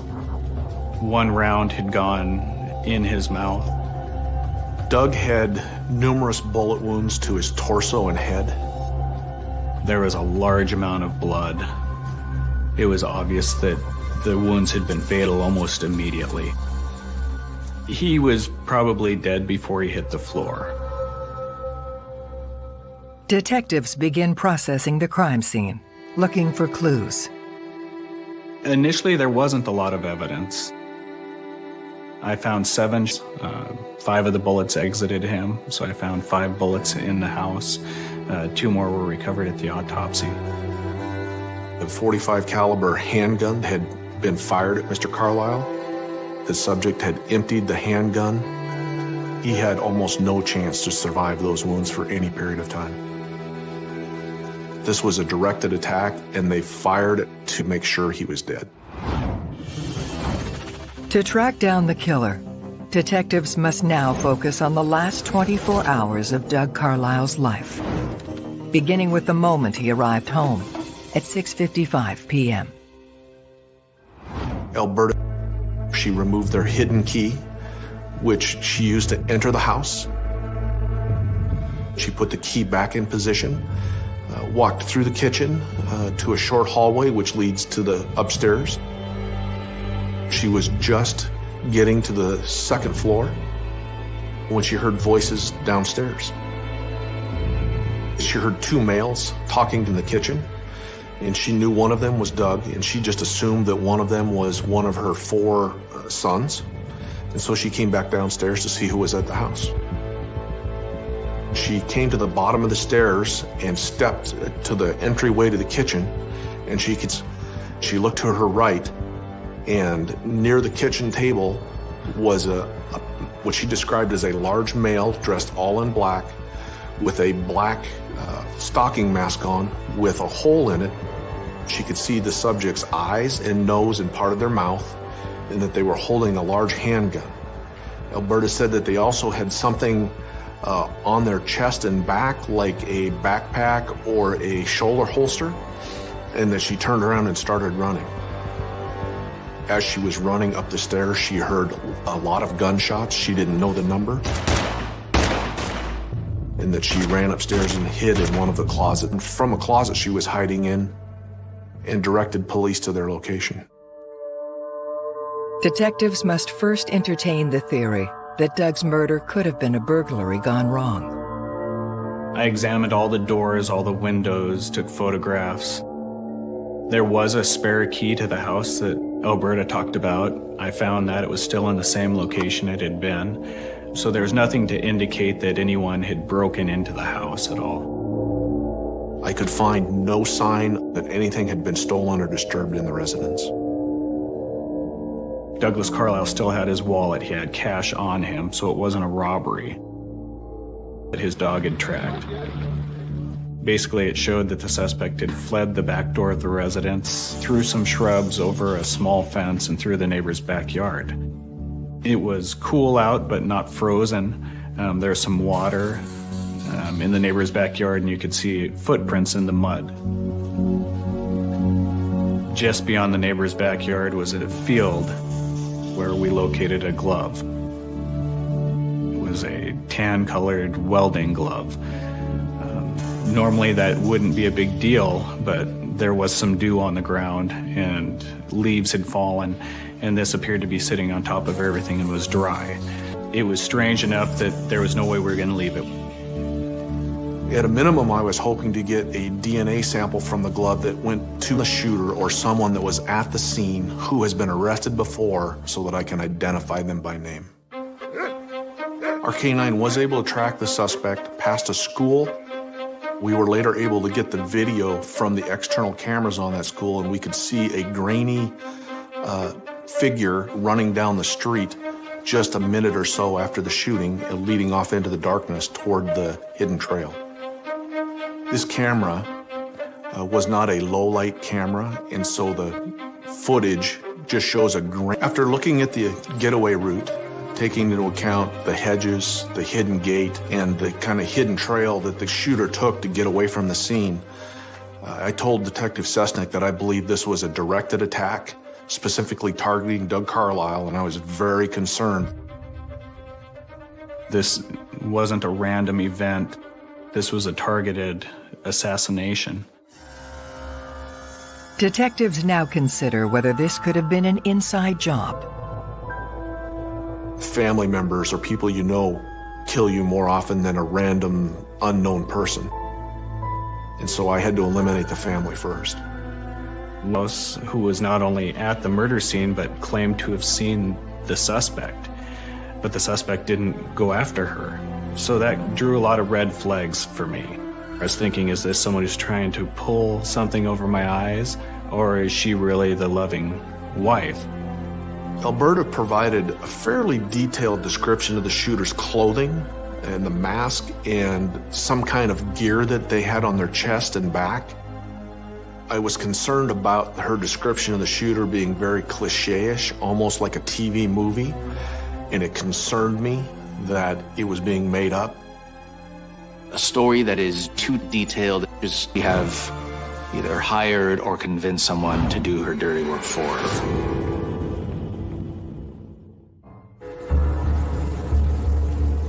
One round had gone in his mouth. Doug had numerous bullet wounds to his torso and head. There was a large amount of blood it was obvious that the wounds had been fatal almost immediately. He was probably dead before he hit the floor. Detectives begin processing the crime scene, looking for clues. Initially, there wasn't a lot of evidence. I found seven. Uh, five of the bullets exited him, so I found five bullets in the house. Uh, two more were recovered at the autopsy. The 45 caliber handgun had been fired at Mr. Carlile. The subject had emptied the handgun. He had almost no chance to survive those wounds for any period of time. This was a directed attack, and they fired it to make sure he was dead. To track down the killer, detectives must now focus on the last 24 hours of Doug Carlile's life, beginning with the moment he arrived home at 6.55 p.m. Alberta, she removed their hidden key, which she used to enter the house. She put the key back in position, uh, walked through the kitchen uh, to a short hallway which leads to the upstairs. She was just getting to the second floor when she heard voices downstairs. She heard two males talking in the kitchen, and she knew one of them was Doug, and she just assumed that one of them was one of her four uh, sons. And so she came back downstairs to see who was at the house. She came to the bottom of the stairs and stepped to the entryway to the kitchen, and she could, she looked to her right, and near the kitchen table was a, a what she described as a large male dressed all in black with a black uh, stocking mask on with a hole in it. She could see the subject's eyes and nose and part of their mouth and that they were holding a large handgun. Alberta said that they also had something uh, on their chest and back like a backpack or a shoulder holster and that she turned around and started running. As she was running up the stairs, she heard a lot of gunshots. She didn't know the number. And that she ran upstairs and hid in one of the closets. And from a closet she was hiding in and directed police to their location. Detectives must first entertain the theory that Doug's murder could have been a burglary gone wrong. I examined all the doors, all the windows, took photographs. There was a spare key to the house that Alberta talked about. I found that it was still in the same location it had been. So there was nothing to indicate that anyone had broken into the house at all. I could find no sign that anything had been stolen or disturbed in the residence. Douglas Carlile still had his wallet. He had cash on him, so it wasn't a robbery that his dog had tracked. Basically, it showed that the suspect had fled the back door of the residence, through some shrubs, over a small fence, and through the neighbor's backyard. It was cool out, but not frozen. Um, there's some water um, in the neighbor's backyard, and you could see footprints in the mud. Just beyond the neighbor's backyard was a field where we located a glove. It was a tan-colored welding glove. Normally that wouldn't be a big deal, but there was some dew on the ground and leaves had fallen, and this appeared to be sitting on top of everything and was dry. It was strange enough that there was no way we were going to leave it. At a minimum, I was hoping to get a DNA sample from the glove that went to the shooter or someone that was at the scene who has been arrested before so that I can identify them by name. Our canine was able to track the suspect past a school we were later able to get the video from the external cameras on that school, and we could see a grainy uh, figure running down the street just a minute or so after the shooting, uh, leading off into the darkness toward the hidden trail. This camera uh, was not a low-light camera, and so the footage just shows a grain. After looking at the getaway route, taking into account the hedges, the hidden gate, and the kind of hidden trail that the shooter took to get away from the scene. Uh, I told Detective Sesnick that I believed this was a directed attack, specifically targeting Doug Carlile, and I was very concerned. This wasn't a random event. This was a targeted assassination. Detectives now consider whether this could have been an inside job family members or people you know kill you more often than a random unknown person. And so I had to eliminate the family first. Los, who was not only at the murder scene but claimed to have seen the suspect, but the suspect didn't go after her. So that drew a lot of red flags for me. I was thinking, is this someone who's trying to pull something over my eyes, or is she really the loving wife? Alberta provided a fairly detailed description of the shooter's clothing and the mask and some kind of gear that they had on their chest and back. I was concerned about her description of the shooter being very cliche-ish, almost like a TV movie, and it concerned me that it was being made up. A story that is too detailed is we have either hired or convinced someone to do her dirty work for her.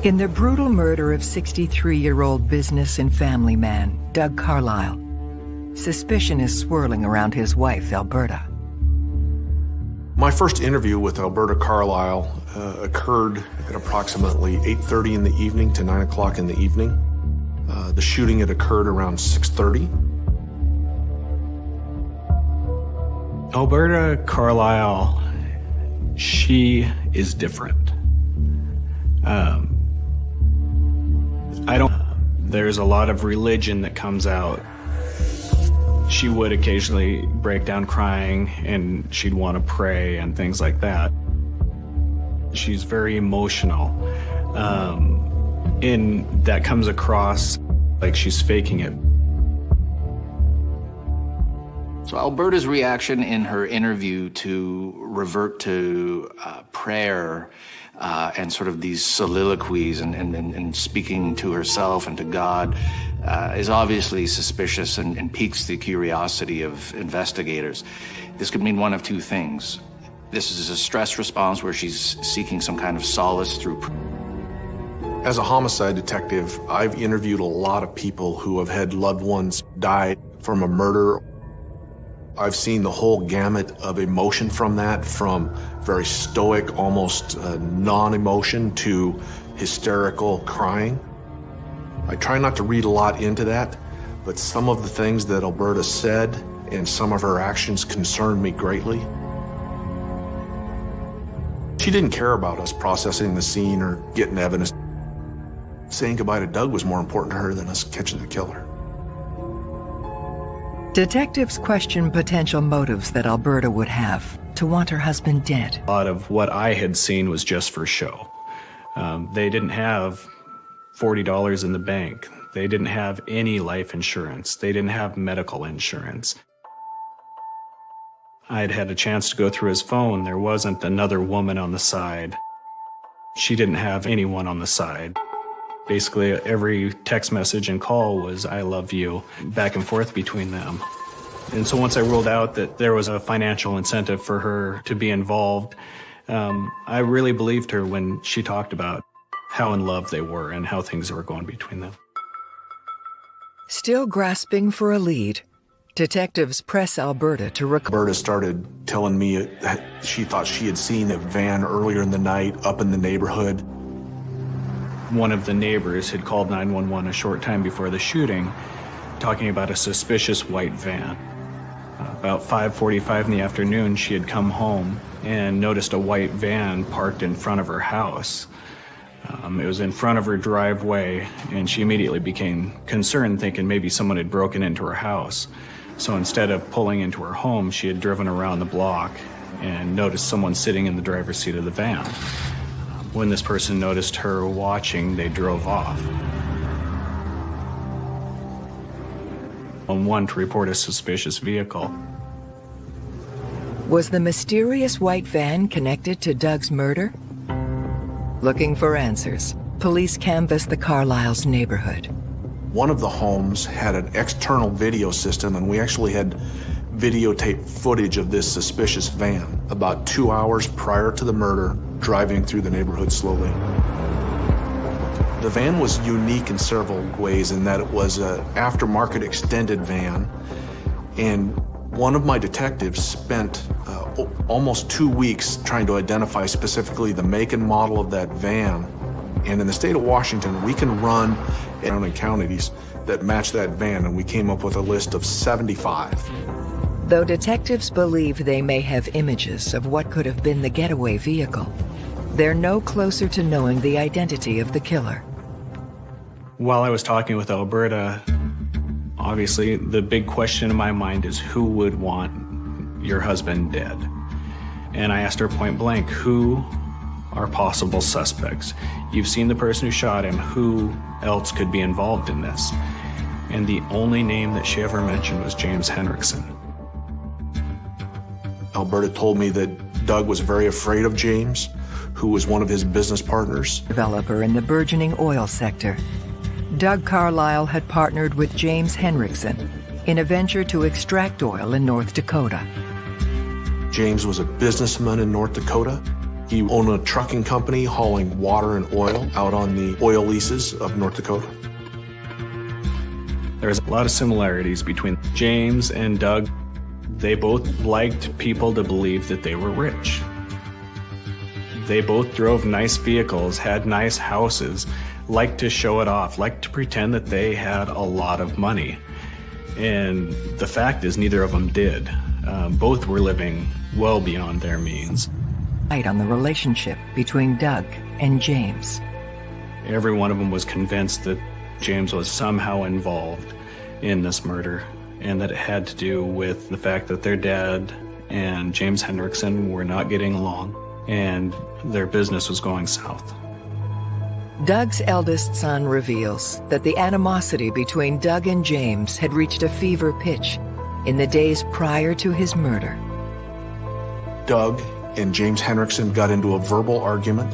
In the brutal murder of 63-year-old business and family man, Doug Carlile, suspicion is swirling around his wife, Alberta. My first interview with Alberta Carlile uh, occurred at approximately 8.30 in the evening to 9 o'clock in the evening. Uh, the shooting had occurred around 6.30. Alberta Carlile, she is different. Um, I don't, there's a lot of religion that comes out. She would occasionally break down crying and she'd want to pray and things like that. She's very emotional. Um, and that comes across like she's faking it. So Alberta's reaction in her interview to revert to uh, prayer uh, and sort of these soliloquies and, and, and, speaking to herself and to God uh, is obviously suspicious and, and piques the curiosity of investigators. This could mean one of two things. This is a stress response where she's seeking some kind of solace through. As a homicide detective, I've interviewed a lot of people who have had loved ones die from a murder I've seen the whole gamut of emotion from that, from very stoic, almost uh, non-emotion to hysterical crying. I try not to read a lot into that, but some of the things that Alberta said and some of her actions concerned me greatly. She didn't care about us processing the scene or getting evidence. Saying goodbye to Doug was more important to her than us catching the killer. Detectives question potential motives that Alberta would have to want her husband dead. A lot of what I had seen was just for show. Um, they didn't have $40 in the bank. They didn't have any life insurance. They didn't have medical insurance. I'd had a chance to go through his phone. There wasn't another woman on the side. She didn't have anyone on the side. Basically, every text message and call was, I love you, back and forth between them. And so once I ruled out that there was a financial incentive for her to be involved, um, I really believed her when she talked about how in love they were and how things were going between them. Still grasping for a lead, detectives press Alberta to rec- Alberta started telling me that she thought she had seen a van earlier in the night up in the neighborhood one of the neighbors had called 911 a short time before the shooting, talking about a suspicious white van. About 5.45 in the afternoon, she had come home and noticed a white van parked in front of her house. Um, it was in front of her driveway, and she immediately became concerned, thinking maybe someone had broken into her house. So instead of pulling into her home, she had driven around the block and noticed someone sitting in the driver's seat of the van. When this person noticed her watching, they drove off. On one to report a suspicious vehicle. Was the mysterious white van connected to Doug's murder? Looking for answers, police canvassed the Carlile's neighborhood. One of the homes had an external video system, and we actually had videotape footage of this suspicious van about two hours prior to the murder driving through the neighborhood slowly. The van was unique in several ways in that it was an aftermarket extended van and one of my detectives spent uh, almost two weeks trying to identify specifically the make and model of that van. And in the state of Washington, we can run surrounding counties that match that van, and we came up with a list of 75. Though detectives believe they may have images of what could have been the getaway vehicle, they're no closer to knowing the identity of the killer. While I was talking with Alberta, obviously the big question in my mind is who would want your husband dead? And I asked her point blank, who are possible suspects? You've seen the person who shot him, who else could be involved in this? And the only name that she ever mentioned was James Henrikson. Alberta told me that Doug was very afraid of James, who was one of his business partners. Developer in the burgeoning oil sector. Doug Carlile had partnered with James Henrikson in a venture to extract oil in North Dakota. James was a businessman in North Dakota. He owned a trucking company hauling water and oil out on the oil leases of North Dakota. There's a lot of similarities between James and Doug. They both liked people to believe that they were rich. They both drove nice vehicles, had nice houses, liked to show it off, liked to pretend that they had a lot of money. And the fact is, neither of them did. Um, both were living well beyond their means. Light on the relationship between Doug and James. Every one of them was convinced that James was somehow involved in this murder and that it had to do with the fact that their dad and James Henrikson were not getting along and their business was going south. Doug's eldest son reveals that the animosity between Doug and James had reached a fever pitch in the days prior to his murder. Doug and James Henrikson got into a verbal argument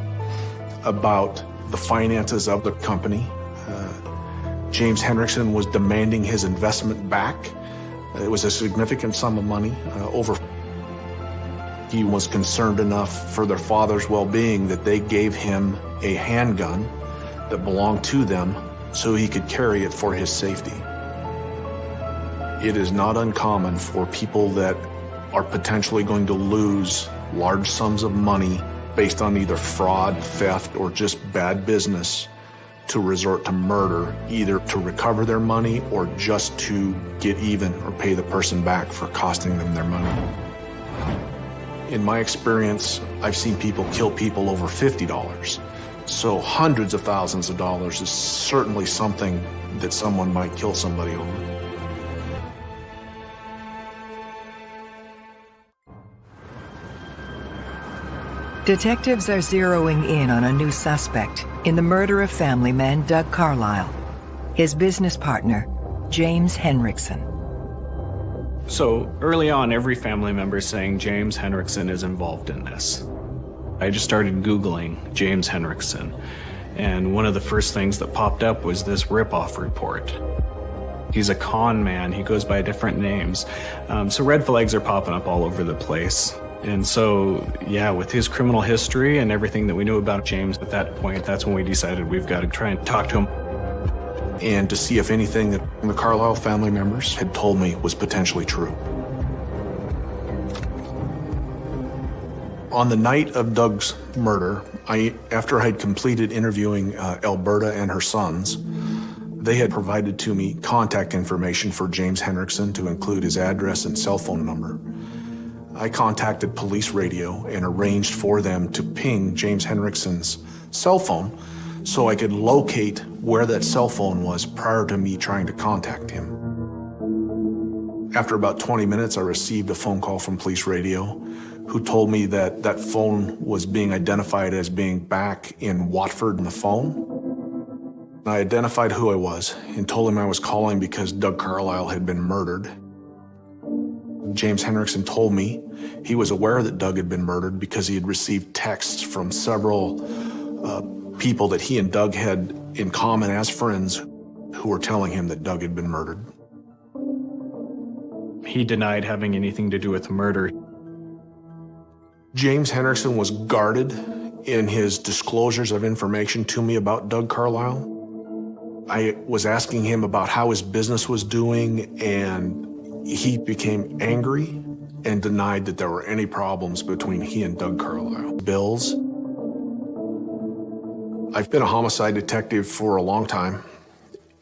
about the finances of the company. Uh, James Henrikson was demanding his investment back. It was a significant sum of money, uh, over. He was concerned enough for their father's well-being that they gave him a handgun that belonged to them so he could carry it for his safety. It is not uncommon for people that are potentially going to lose large sums of money based on either fraud, theft, or just bad business to resort to murder, either to recover their money or just to get even or pay the person back for costing them their money. In my experience, I've seen people kill people over $50. So hundreds of thousands of dollars is certainly something that someone might kill somebody over. Detectives are zeroing in on a new suspect in the murder of family man Doug Carlile, his business partner, James Henrikson. So early on, every family member saying James Henrikson is involved in this. I just started Googling James Henrikson, and one of the first things that popped up was this ripoff report. He's a con man, he goes by different names. Um, so red flags are popping up all over the place. And so, yeah, with his criminal history and everything that we knew about James at that point, that's when we decided we've got to try and talk to him. And to see if anything that the Carlile family members had told me was potentially true. On the night of Doug's murder, I, after I had completed interviewing uh, Alberta and her sons, they had provided to me contact information for James Henrikson to include his address and cell phone number. I contacted police radio and arranged for them to ping James Henrikson's cell phone so I could locate where that cell phone was prior to me trying to contact him. After about 20 minutes, I received a phone call from police radio who told me that that phone was being identified as being back in Watford in the phone. I identified who I was and told him I was calling because Doug Carlile had been murdered. James Henrikson told me he was aware that Doug had been murdered because he had received texts from several uh, people that he and Doug had in common as friends who were telling him that Doug had been murdered. He denied having anything to do with the murder. James Henrikson was guarded in his disclosures of information to me about Doug Carlile. I was asking him about how his business was doing, and he became angry and denied that there were any problems between he and Doug Carlile. Bills. I've been a homicide detective for a long time,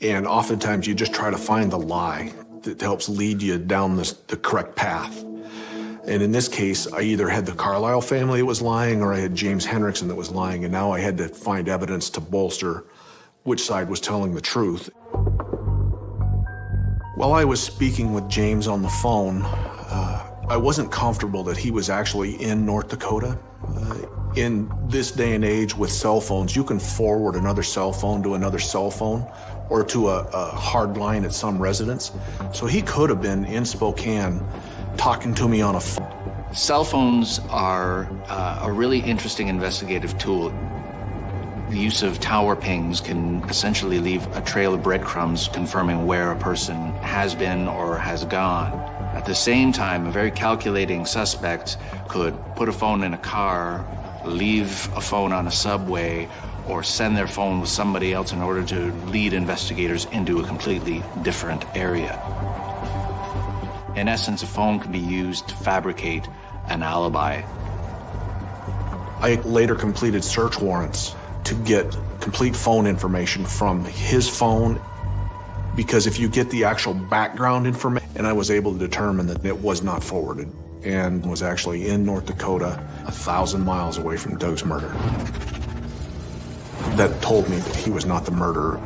and oftentimes you just try to find the lie that helps lead you down this, the correct path. And in this case, I either had the Carlile family that was lying or I had James Henrikson that was lying, and now I had to find evidence to bolster which side was telling the truth. While I was speaking with James on the phone, uh, I wasn't comfortable that he was actually in North Dakota. Uh, in this day and age with cell phones, you can forward another cell phone to another cell phone or to a, a hard line at some residence. So he could have been in Spokane talking to me on a phone. Cell phones are uh, a really interesting investigative tool. The use of tower pings can essentially leave a trail of breadcrumbs confirming where a person has been or has gone. At the same time, a very calculating suspect could put a phone in a car, leave a phone on a subway, or send their phone with somebody else in order to lead investigators into a completely different area. In essence, a phone can be used to fabricate an alibi. I later completed search warrants to get complete phone information from his phone because if you get the actual background information, and I was able to determine that it was not forwarded and was actually in North Dakota, a thousand miles away from Doug's murder. That told me that he was not the murderer.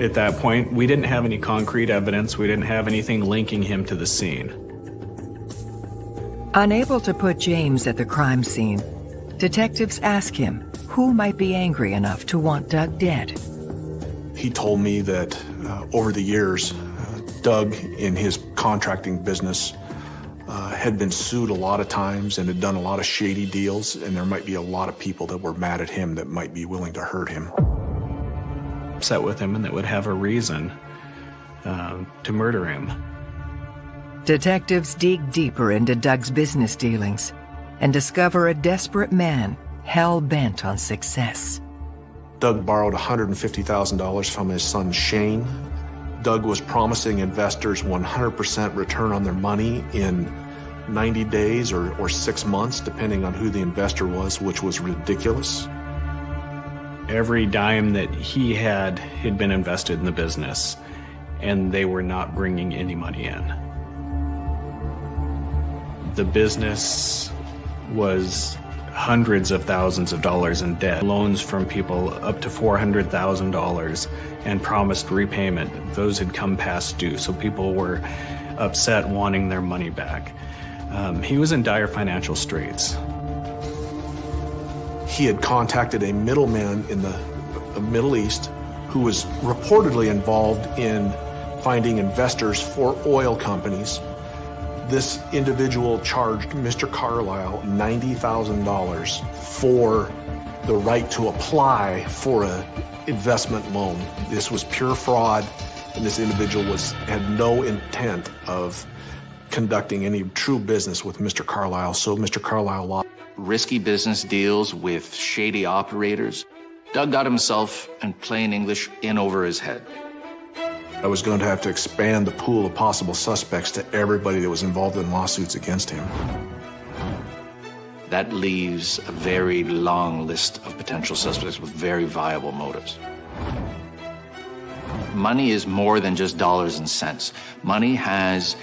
At that point, we didn't have any concrete evidence. We didn't have anything linking him to the scene. Unable to put James at the crime scene, detectives ask him who might be angry enough to want Doug dead. He told me that uh, over the years, Doug, in his contracting business, uh, had been sued a lot of times and had done a lot of shady deals, and there might be a lot of people that were mad at him that might be willing to hurt him. Upset with him and that would have a reason uh, to murder him. Detectives dig deeper into Doug's business dealings and discover a desperate man hell bent on success. Doug borrowed $150,000 from his son Shane. Doug was promising investors 100% return on their money in 90 days or, or six months, depending on who the investor was, which was ridiculous. Every dime that he had had been invested in the business, and they were not bringing any money in. The business was hundreds of thousands of dollars in debt, loans from people up to $400,000 and promised repayment. Those had come past due, so people were upset wanting their money back. Um, he was in dire financial straits. He had contacted a middleman in the, the Middle East who was reportedly involved in finding investors for oil companies this individual charged Mr. Carlile $90,000 for the right to apply for an investment loan. This was pure fraud, and this individual was had no intent of conducting any true business with Mr. Carlile, so Mr. Carlile lost. Risky business deals with shady operators. Doug got himself, in plain English, in over his head. I was going to have to expand the pool of possible suspects to everybody that was involved in lawsuits against him. That leaves a very long list of potential suspects with very viable motives. Money is more than just dollars and cents. Money has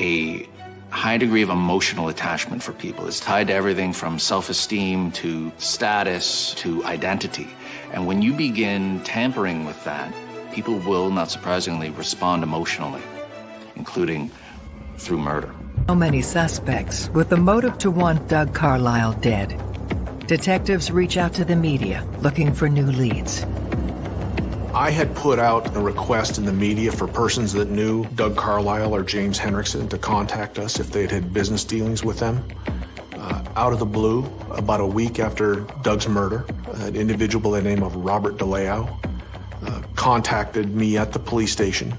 a high degree of emotional attachment for people. It's tied to everything from self-esteem to status to identity. And when you begin tampering with that, people will, not surprisingly, respond emotionally, including through murder. So many suspects with the motive to want Doug Carlile dead. Detectives reach out to the media looking for new leads. I had put out a request in the media for persons that knew Doug Carlile or James Henrikson to contact us if they'd had business dealings with them. Uh, out of the blue, about a week after Doug's murder, an individual by the name of Robert Delao uh, contacted me at the police station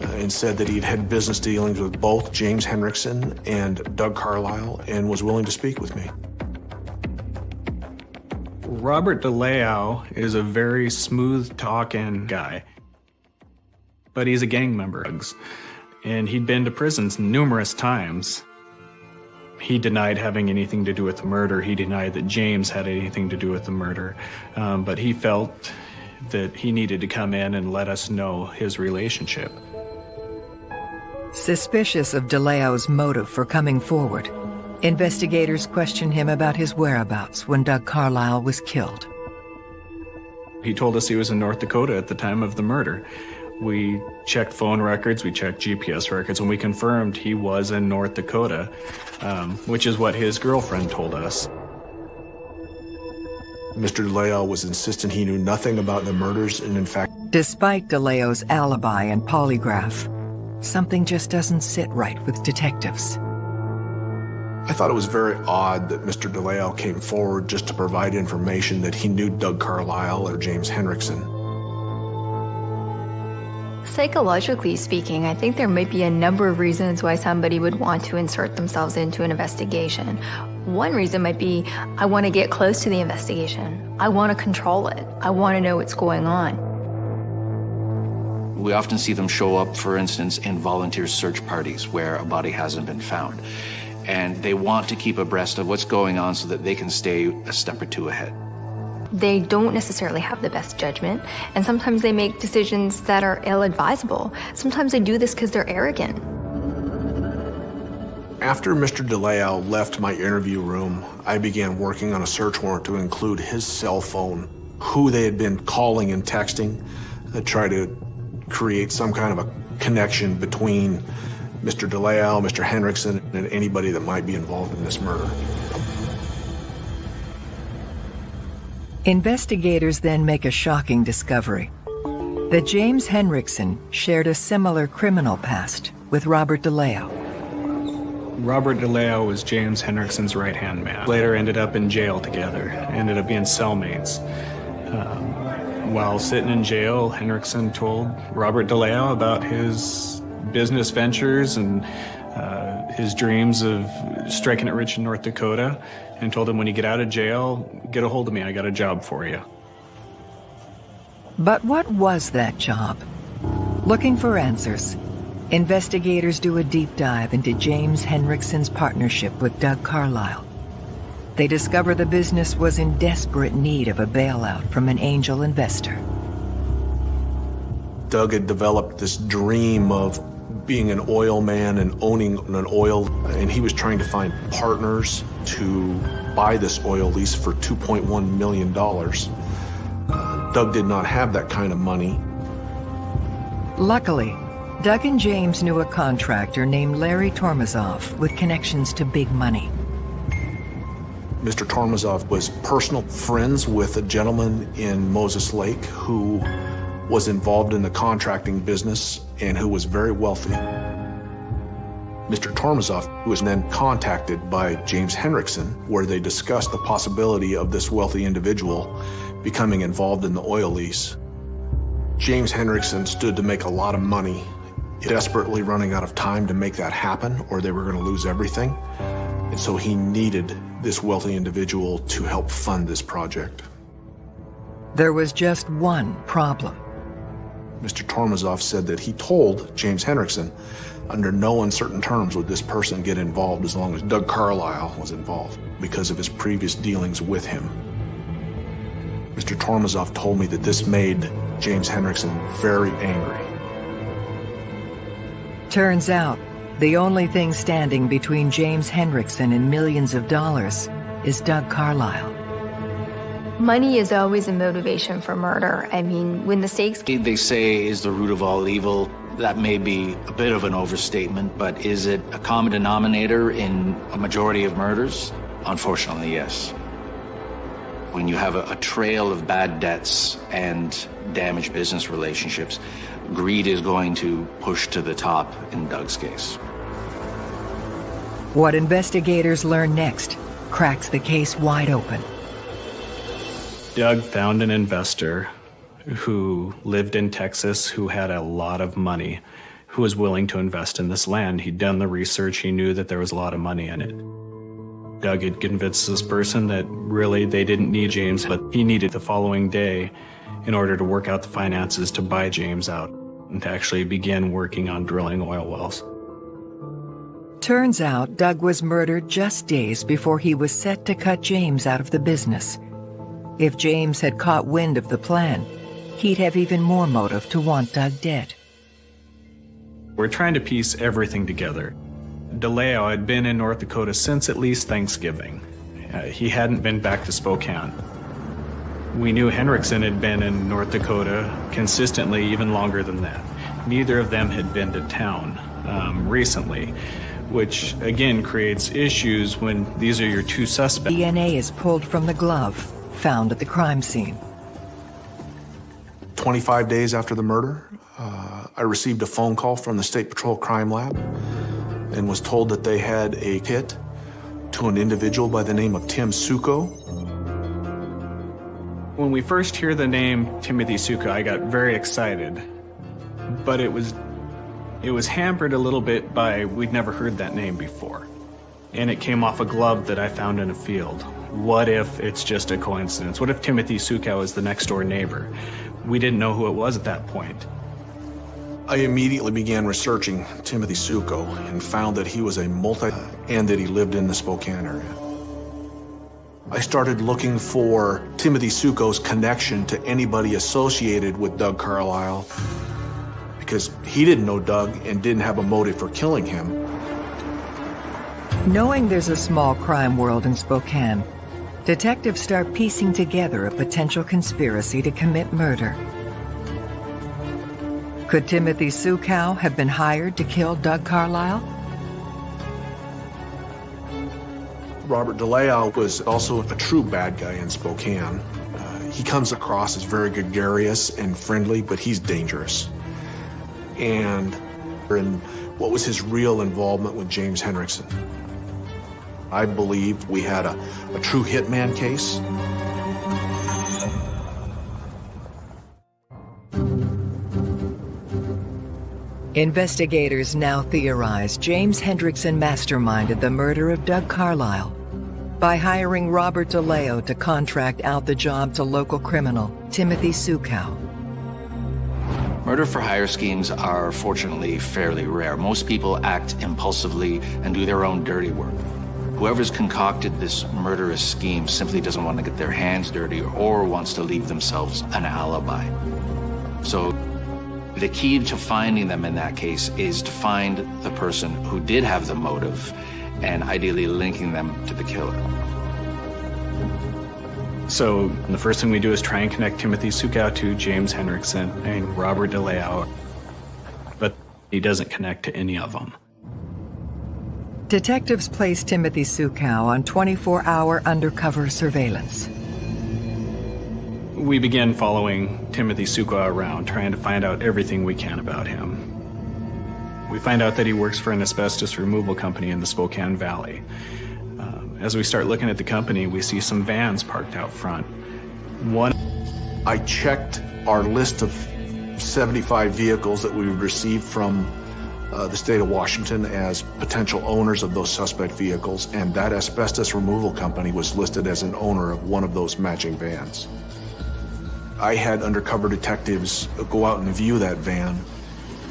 uh, and said that he'd had business dealings with both James Henrikson and Doug Carlile and was willing to speak with me. Robert Delao is a very smooth talking guy, but he's a gang member. And he'd been to prisons numerous times. He denied having anything to do with the murder. He denied that James had anything to do with the murder. Um, but he felt that he needed to come in and let us know his relationship. Suspicious of Delao's motive for coming forward, investigators questioned him about his whereabouts when Doug Carlile was killed. He told us he was in North Dakota at the time of the murder. We checked phone records, we checked GPS records, and we confirmed he was in North Dakota, um, which is what his girlfriend told us. Mr. Delao was insistent he knew nothing about the murders, and in fact, Despite Delao's alibi and polygraph, something just doesn't sit right with detectives. I thought it was very odd that Mr. Delao came forward just to provide information that he knew Doug Carlile or James Henrikson. Psychologically speaking, I think there might be a number of reasons why somebody would want to insert themselves into an investigation. One reason might be I want to get close to the investigation. I want to control it. I want to know what's going on. We often see them show up, for instance, in volunteer search parties where a body hasn't been found. And they want to keep abreast of what's going on so that they can stay a step or two ahead. They don't necessarily have the best judgment, and sometimes they make decisions that are ill advisable. Sometimes they do this because they're arrogant. After Mr. Delao left my interview room, I began working on a search warrant to include his cell phone, who they had been calling and texting, to try to create some kind of a connection between Mr. Delao, Mr. Henrikson, and anybody that might be involved in this murder. Investigators then make a shocking discovery that James Henrikson shared a similar criminal past with Robert Delao. Robert Delao was James Henrikson's right-hand man. Later ended up in jail together, ended up being cellmates. Um, while sitting in jail, Henrikson told Robert Delao about his business ventures and uh, his dreams of striking it rich in North Dakota and told him when you get out of jail, get a hold of me, I got a job for you. But what was that job? Looking for answers, investigators do a deep dive into James Henrikson's partnership with Doug Carlile. They discover the business was in desperate need of a bailout from an angel investor. Doug had developed this dream of being an oil man and owning an oil, and he was trying to find partners to buy this oil lease for $2.1 million. Uh, Doug did not have that kind of money. Luckily, Doug and James knew a contractor named Larry Tormazov with connections to big money. Mr. Tormazov was personal friends with a gentleman in Moses Lake who was involved in the contracting business and who was very wealthy. Mr. Tormazov was then contacted by James Henrikson, where they discussed the possibility of this wealthy individual becoming involved in the oil lease. James Henrikson stood to make a lot of money, desperately running out of time to make that happen, or they were going to lose everything. And so he needed this wealthy individual to help fund this project. There was just one problem. Mr. Tormazov said that he told James Henrikson, under no uncertain terms would this person get involved as long as Doug Carlile was involved because of his previous dealings with him. Mr. Tormazov told me that this made James Henrikson very angry. Turns out, the only thing standing between James Henrikson and millions of dollars is Doug Carlile. Money is always a motivation for murder. I mean, when the stakes... They say is the root of all evil. That may be a bit of an overstatement, but is it a common denominator in a majority of murders? Unfortunately, yes. When you have a, a trail of bad debts and damaged business relationships, greed is going to push to the top in Doug's case. What investigators learn next cracks the case wide open. Doug found an investor who lived in Texas who had a lot of money, who was willing to invest in this land. He'd done the research, he knew that there was a lot of money in it. Doug had convinced this person that really they didn't need James, but he needed the following day in order to work out the finances to buy James out and to actually begin working on drilling oil wells. Turns out Doug was murdered just days before he was set to cut James out of the business. If James had caught wind of the plan, he'd have even more motive to want Doug dead. We're trying to piece everything together. Delao had been in North Dakota since at least Thanksgiving. Uh, he hadn't been back to Spokane. We knew Henrikson had been in North Dakota consistently even longer than that. Neither of them had been to town um, recently, which again creates issues when these are your two suspects. DNA is pulled from the glove found at the crime scene. 25 days after the murder, uh, I received a phone call from the State Patrol Crime Lab and was told that they had a hit to an individual by the name of Tim Suckow. When we first hear the name Timothy Suckow, I got very excited, but it was it was hampered a little bit by we'd never heard that name before. And it came off a glove that I found in a field. What if it's just a coincidence? What if Timothy Suckow is the next door neighbor? We didn't know who it was at that point. I immediately began researching Timothy Suckow and found that he was a multi and that he lived in the Spokane area. I started looking for Timothy Suckow's connection to anybody associated with Doug Carlile because he didn't know Doug and didn't have a motive for killing him. Knowing there's a small crime world in Spokane, detectives start piecing together a potential conspiracy to commit murder. Could Timothy Suckow have been hired to kill Doug Carlile? Robert Delao was also a true bad guy in Spokane. Uh, he comes across as very gregarious and friendly, but he's dangerous. And, and what was his real involvement with James Henrikson? I believe we had a, a true hitman case. Investigators now theorize James Henrikson masterminded the murder of Doug Carlile by hiring Robert Delao to contract out the job to local criminal Timothy Suckow. Murder for hire schemes are fortunately fairly rare. Most people act impulsively and do their own dirty work. Whoever's concocted this murderous scheme simply doesn't want to get their hands dirty or wants to leave themselves an alibi. So the key to finding them in that case is to find the person who did have the motive and ideally linking them to the killer. So the first thing we do is try and connect Timothy Suckow to James Henrikson and Robert Delao, but he doesn't connect to any of them. Detectives place Timothy Suckow on 24-hour undercover surveillance. We begin following Timothy Suckow around, trying to find out everything we can about him. We find out that he works for an asbestos removal company in the Spokane Valley. Um, as we start looking at the company, we see some vans parked out front. One. I checked our list of 75 vehicles that we received from uh, the state of Washington as potential owners of those suspect vehicles, and that asbestos removal company was listed as an owner of one of those matching vans. I had undercover detectives go out and view that van,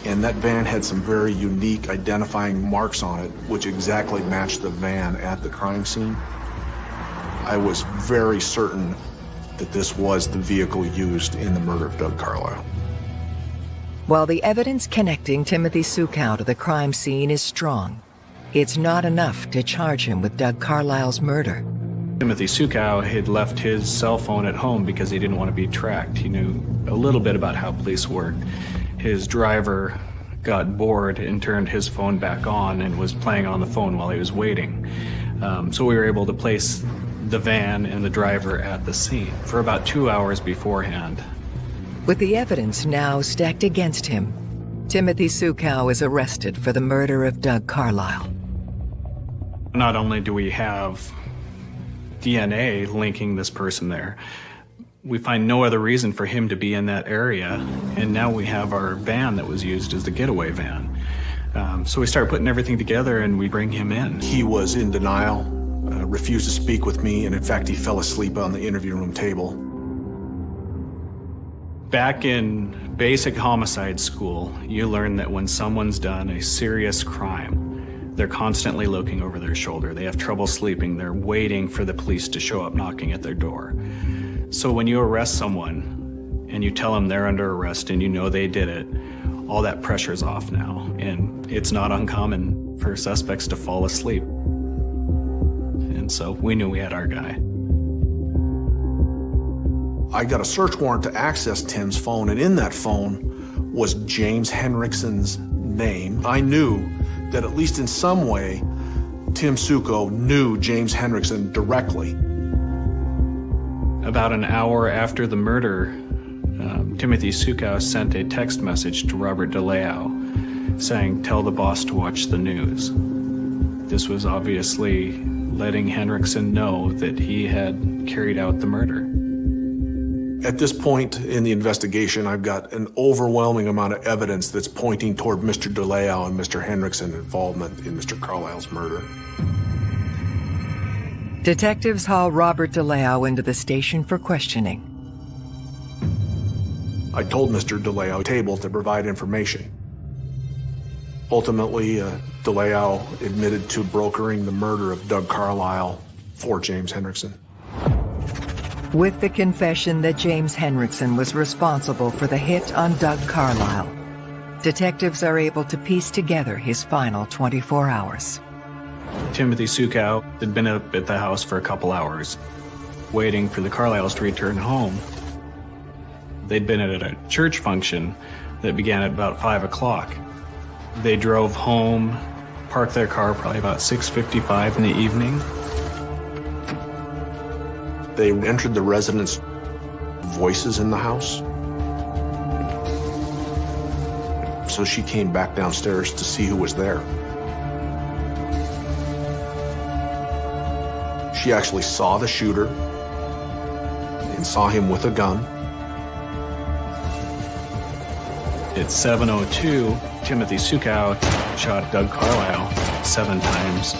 and that van had some very unique identifying marks on it, which exactly matched the van at the crime scene. I was very certain that this was the vehicle used in the murder of Doug Carlile. While the evidence connecting Timothy Suckow to the crime scene is strong, it's not enough to charge him with Doug Carlile's murder. Timothy Suckow had left his cell phone at home because he didn't want to be tracked. He knew a little bit about how police work. His driver got bored and turned his phone back on and was playing on the phone while he was waiting. Um, so we were able to place the van and the driver at the scene for about two hours beforehand. With the evidence now stacked against him, Timothy Suckow is arrested for the murder of Doug Carlile. Not only do we have DNA linking this person there, we find no other reason for him to be in that area, and now we have our van that was used as the getaway van. Um, so we start putting everything together and we bring him in. He was in denial, uh, refused to speak with me, and in fact, he fell asleep on the interview room table. Back in basic homicide school, you learn that when someone's done a serious crime, they're constantly looking over their shoulder. They have trouble sleeping. They're waiting for the police to show up knocking at their door. So when you arrest someone and you tell them they're under arrest and you know they did it, all that pressure's off now, and it's not uncommon for suspects to fall asleep. And so we knew we had our guy. I got a search warrant to access Tim's phone, and in that phone was James Henrikson's name. I knew that at least in some way, Tim Suckow knew James Henrikson directly. About an hour after the murder, um, Timothy Suckow sent a text message to Robert Delao saying, tell the boss to watch the news. This was obviously letting Henrikson know that he had carried out the murder. At this point in the investigation, I've got an overwhelming amount of evidence that's pointing toward Mr. Delao and Mr. Henrikson's involvement in Mr. Carlile's murder. Detectives haul Robert Delao into the station for questioning. I told Mr. Delao table to provide information. Ultimately, uh, Delao admitted to brokering the murder of Doug Carlile for James Henrikson. With the confession that James Henrikson was responsible for the hit on Doug Carlile, detectives are able to piece together his final 24 hours. Timothy Suckow had been up at the house for a couple hours, waiting for the Carliles to return home. They'd been at a church function that began at about 5 o'clock. They drove home, parked their car probably about 6.55 in the evening, they entered the residence voices in the house. So she came back downstairs to see who was there. She actually saw the shooter and saw him with a gun. At 7.02, Timothy Suckow shot Doug Carlile seven times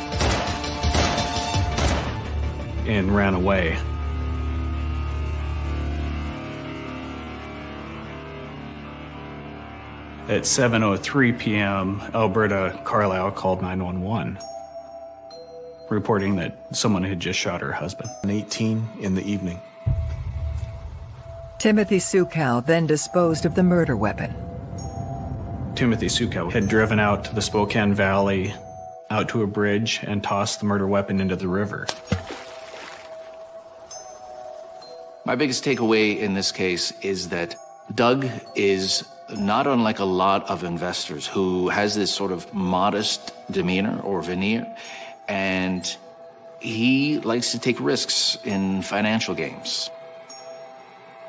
and ran away. At 7.03 p.m., Alberta Carlile called 911, reporting that someone had just shot her husband. 18 in the evening. Timothy Suckow then disposed of the murder weapon. Timothy Suckow had driven out to the Spokane Valley, out to a bridge, and tossed the murder weapon into the river. My biggest takeaway in this case is that Doug is not unlike a lot of investors who has this sort of modest demeanor or veneer, and he likes to take risks in financial games.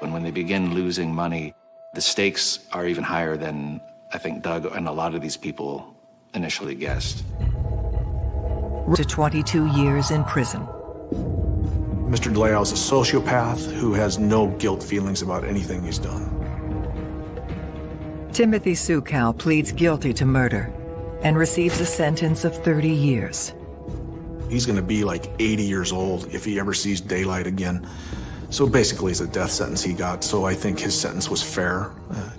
And when they begin losing money, the stakes are even higher than I think Doug and a lot of these people initially guessed. To 22 years in prison. Mr. Delao is a sociopath who has no guilt feelings about anything he's done. Timothy Suckow pleads guilty to murder and receives a sentence of 30 years. He's going to be like 80 years old if he ever sees daylight again. So basically, it's a death sentence he got, so I think his sentence was fair, uh,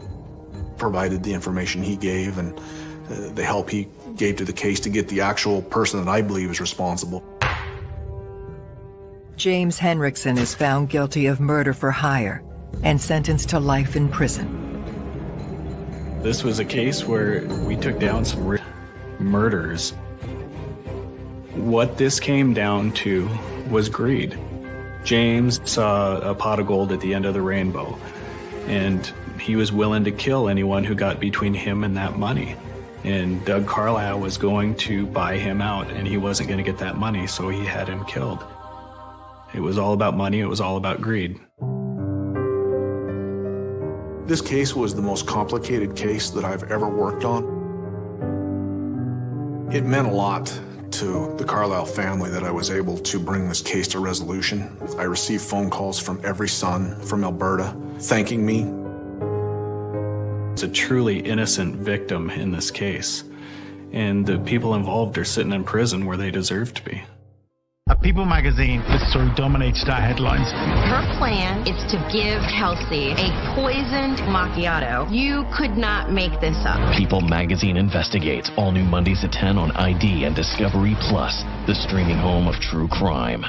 provided the information he gave and uh, the help he gave to the case to get the actual person that I believe is responsible. James Henrikson is found guilty of murder for hire and sentenced to life in prison. This was a case where we took down some murders. What this came down to was greed. James saw a pot of gold at the end of the rainbow, and he was willing to kill anyone who got between him and that money. And Doug Carlile was going to buy him out, and he wasn't going to get that money, so he had him killed. It was all about money, it was all about greed. This case was the most complicated case that I've ever worked on. It meant a lot to the Carlile family that I was able to bring this case to resolution. I received phone calls from every son from Alberta thanking me. It's a truly innocent victim in this case, and the people involved are sitting in prison where they deserve to be. A People magazine, this story dominates our headlines. Her plan is to give Kelsey a poisoned macchiato. You could not make this up. People magazine investigates all new Mondays at 10 on ID and Discovery Plus, the streaming home of true crime.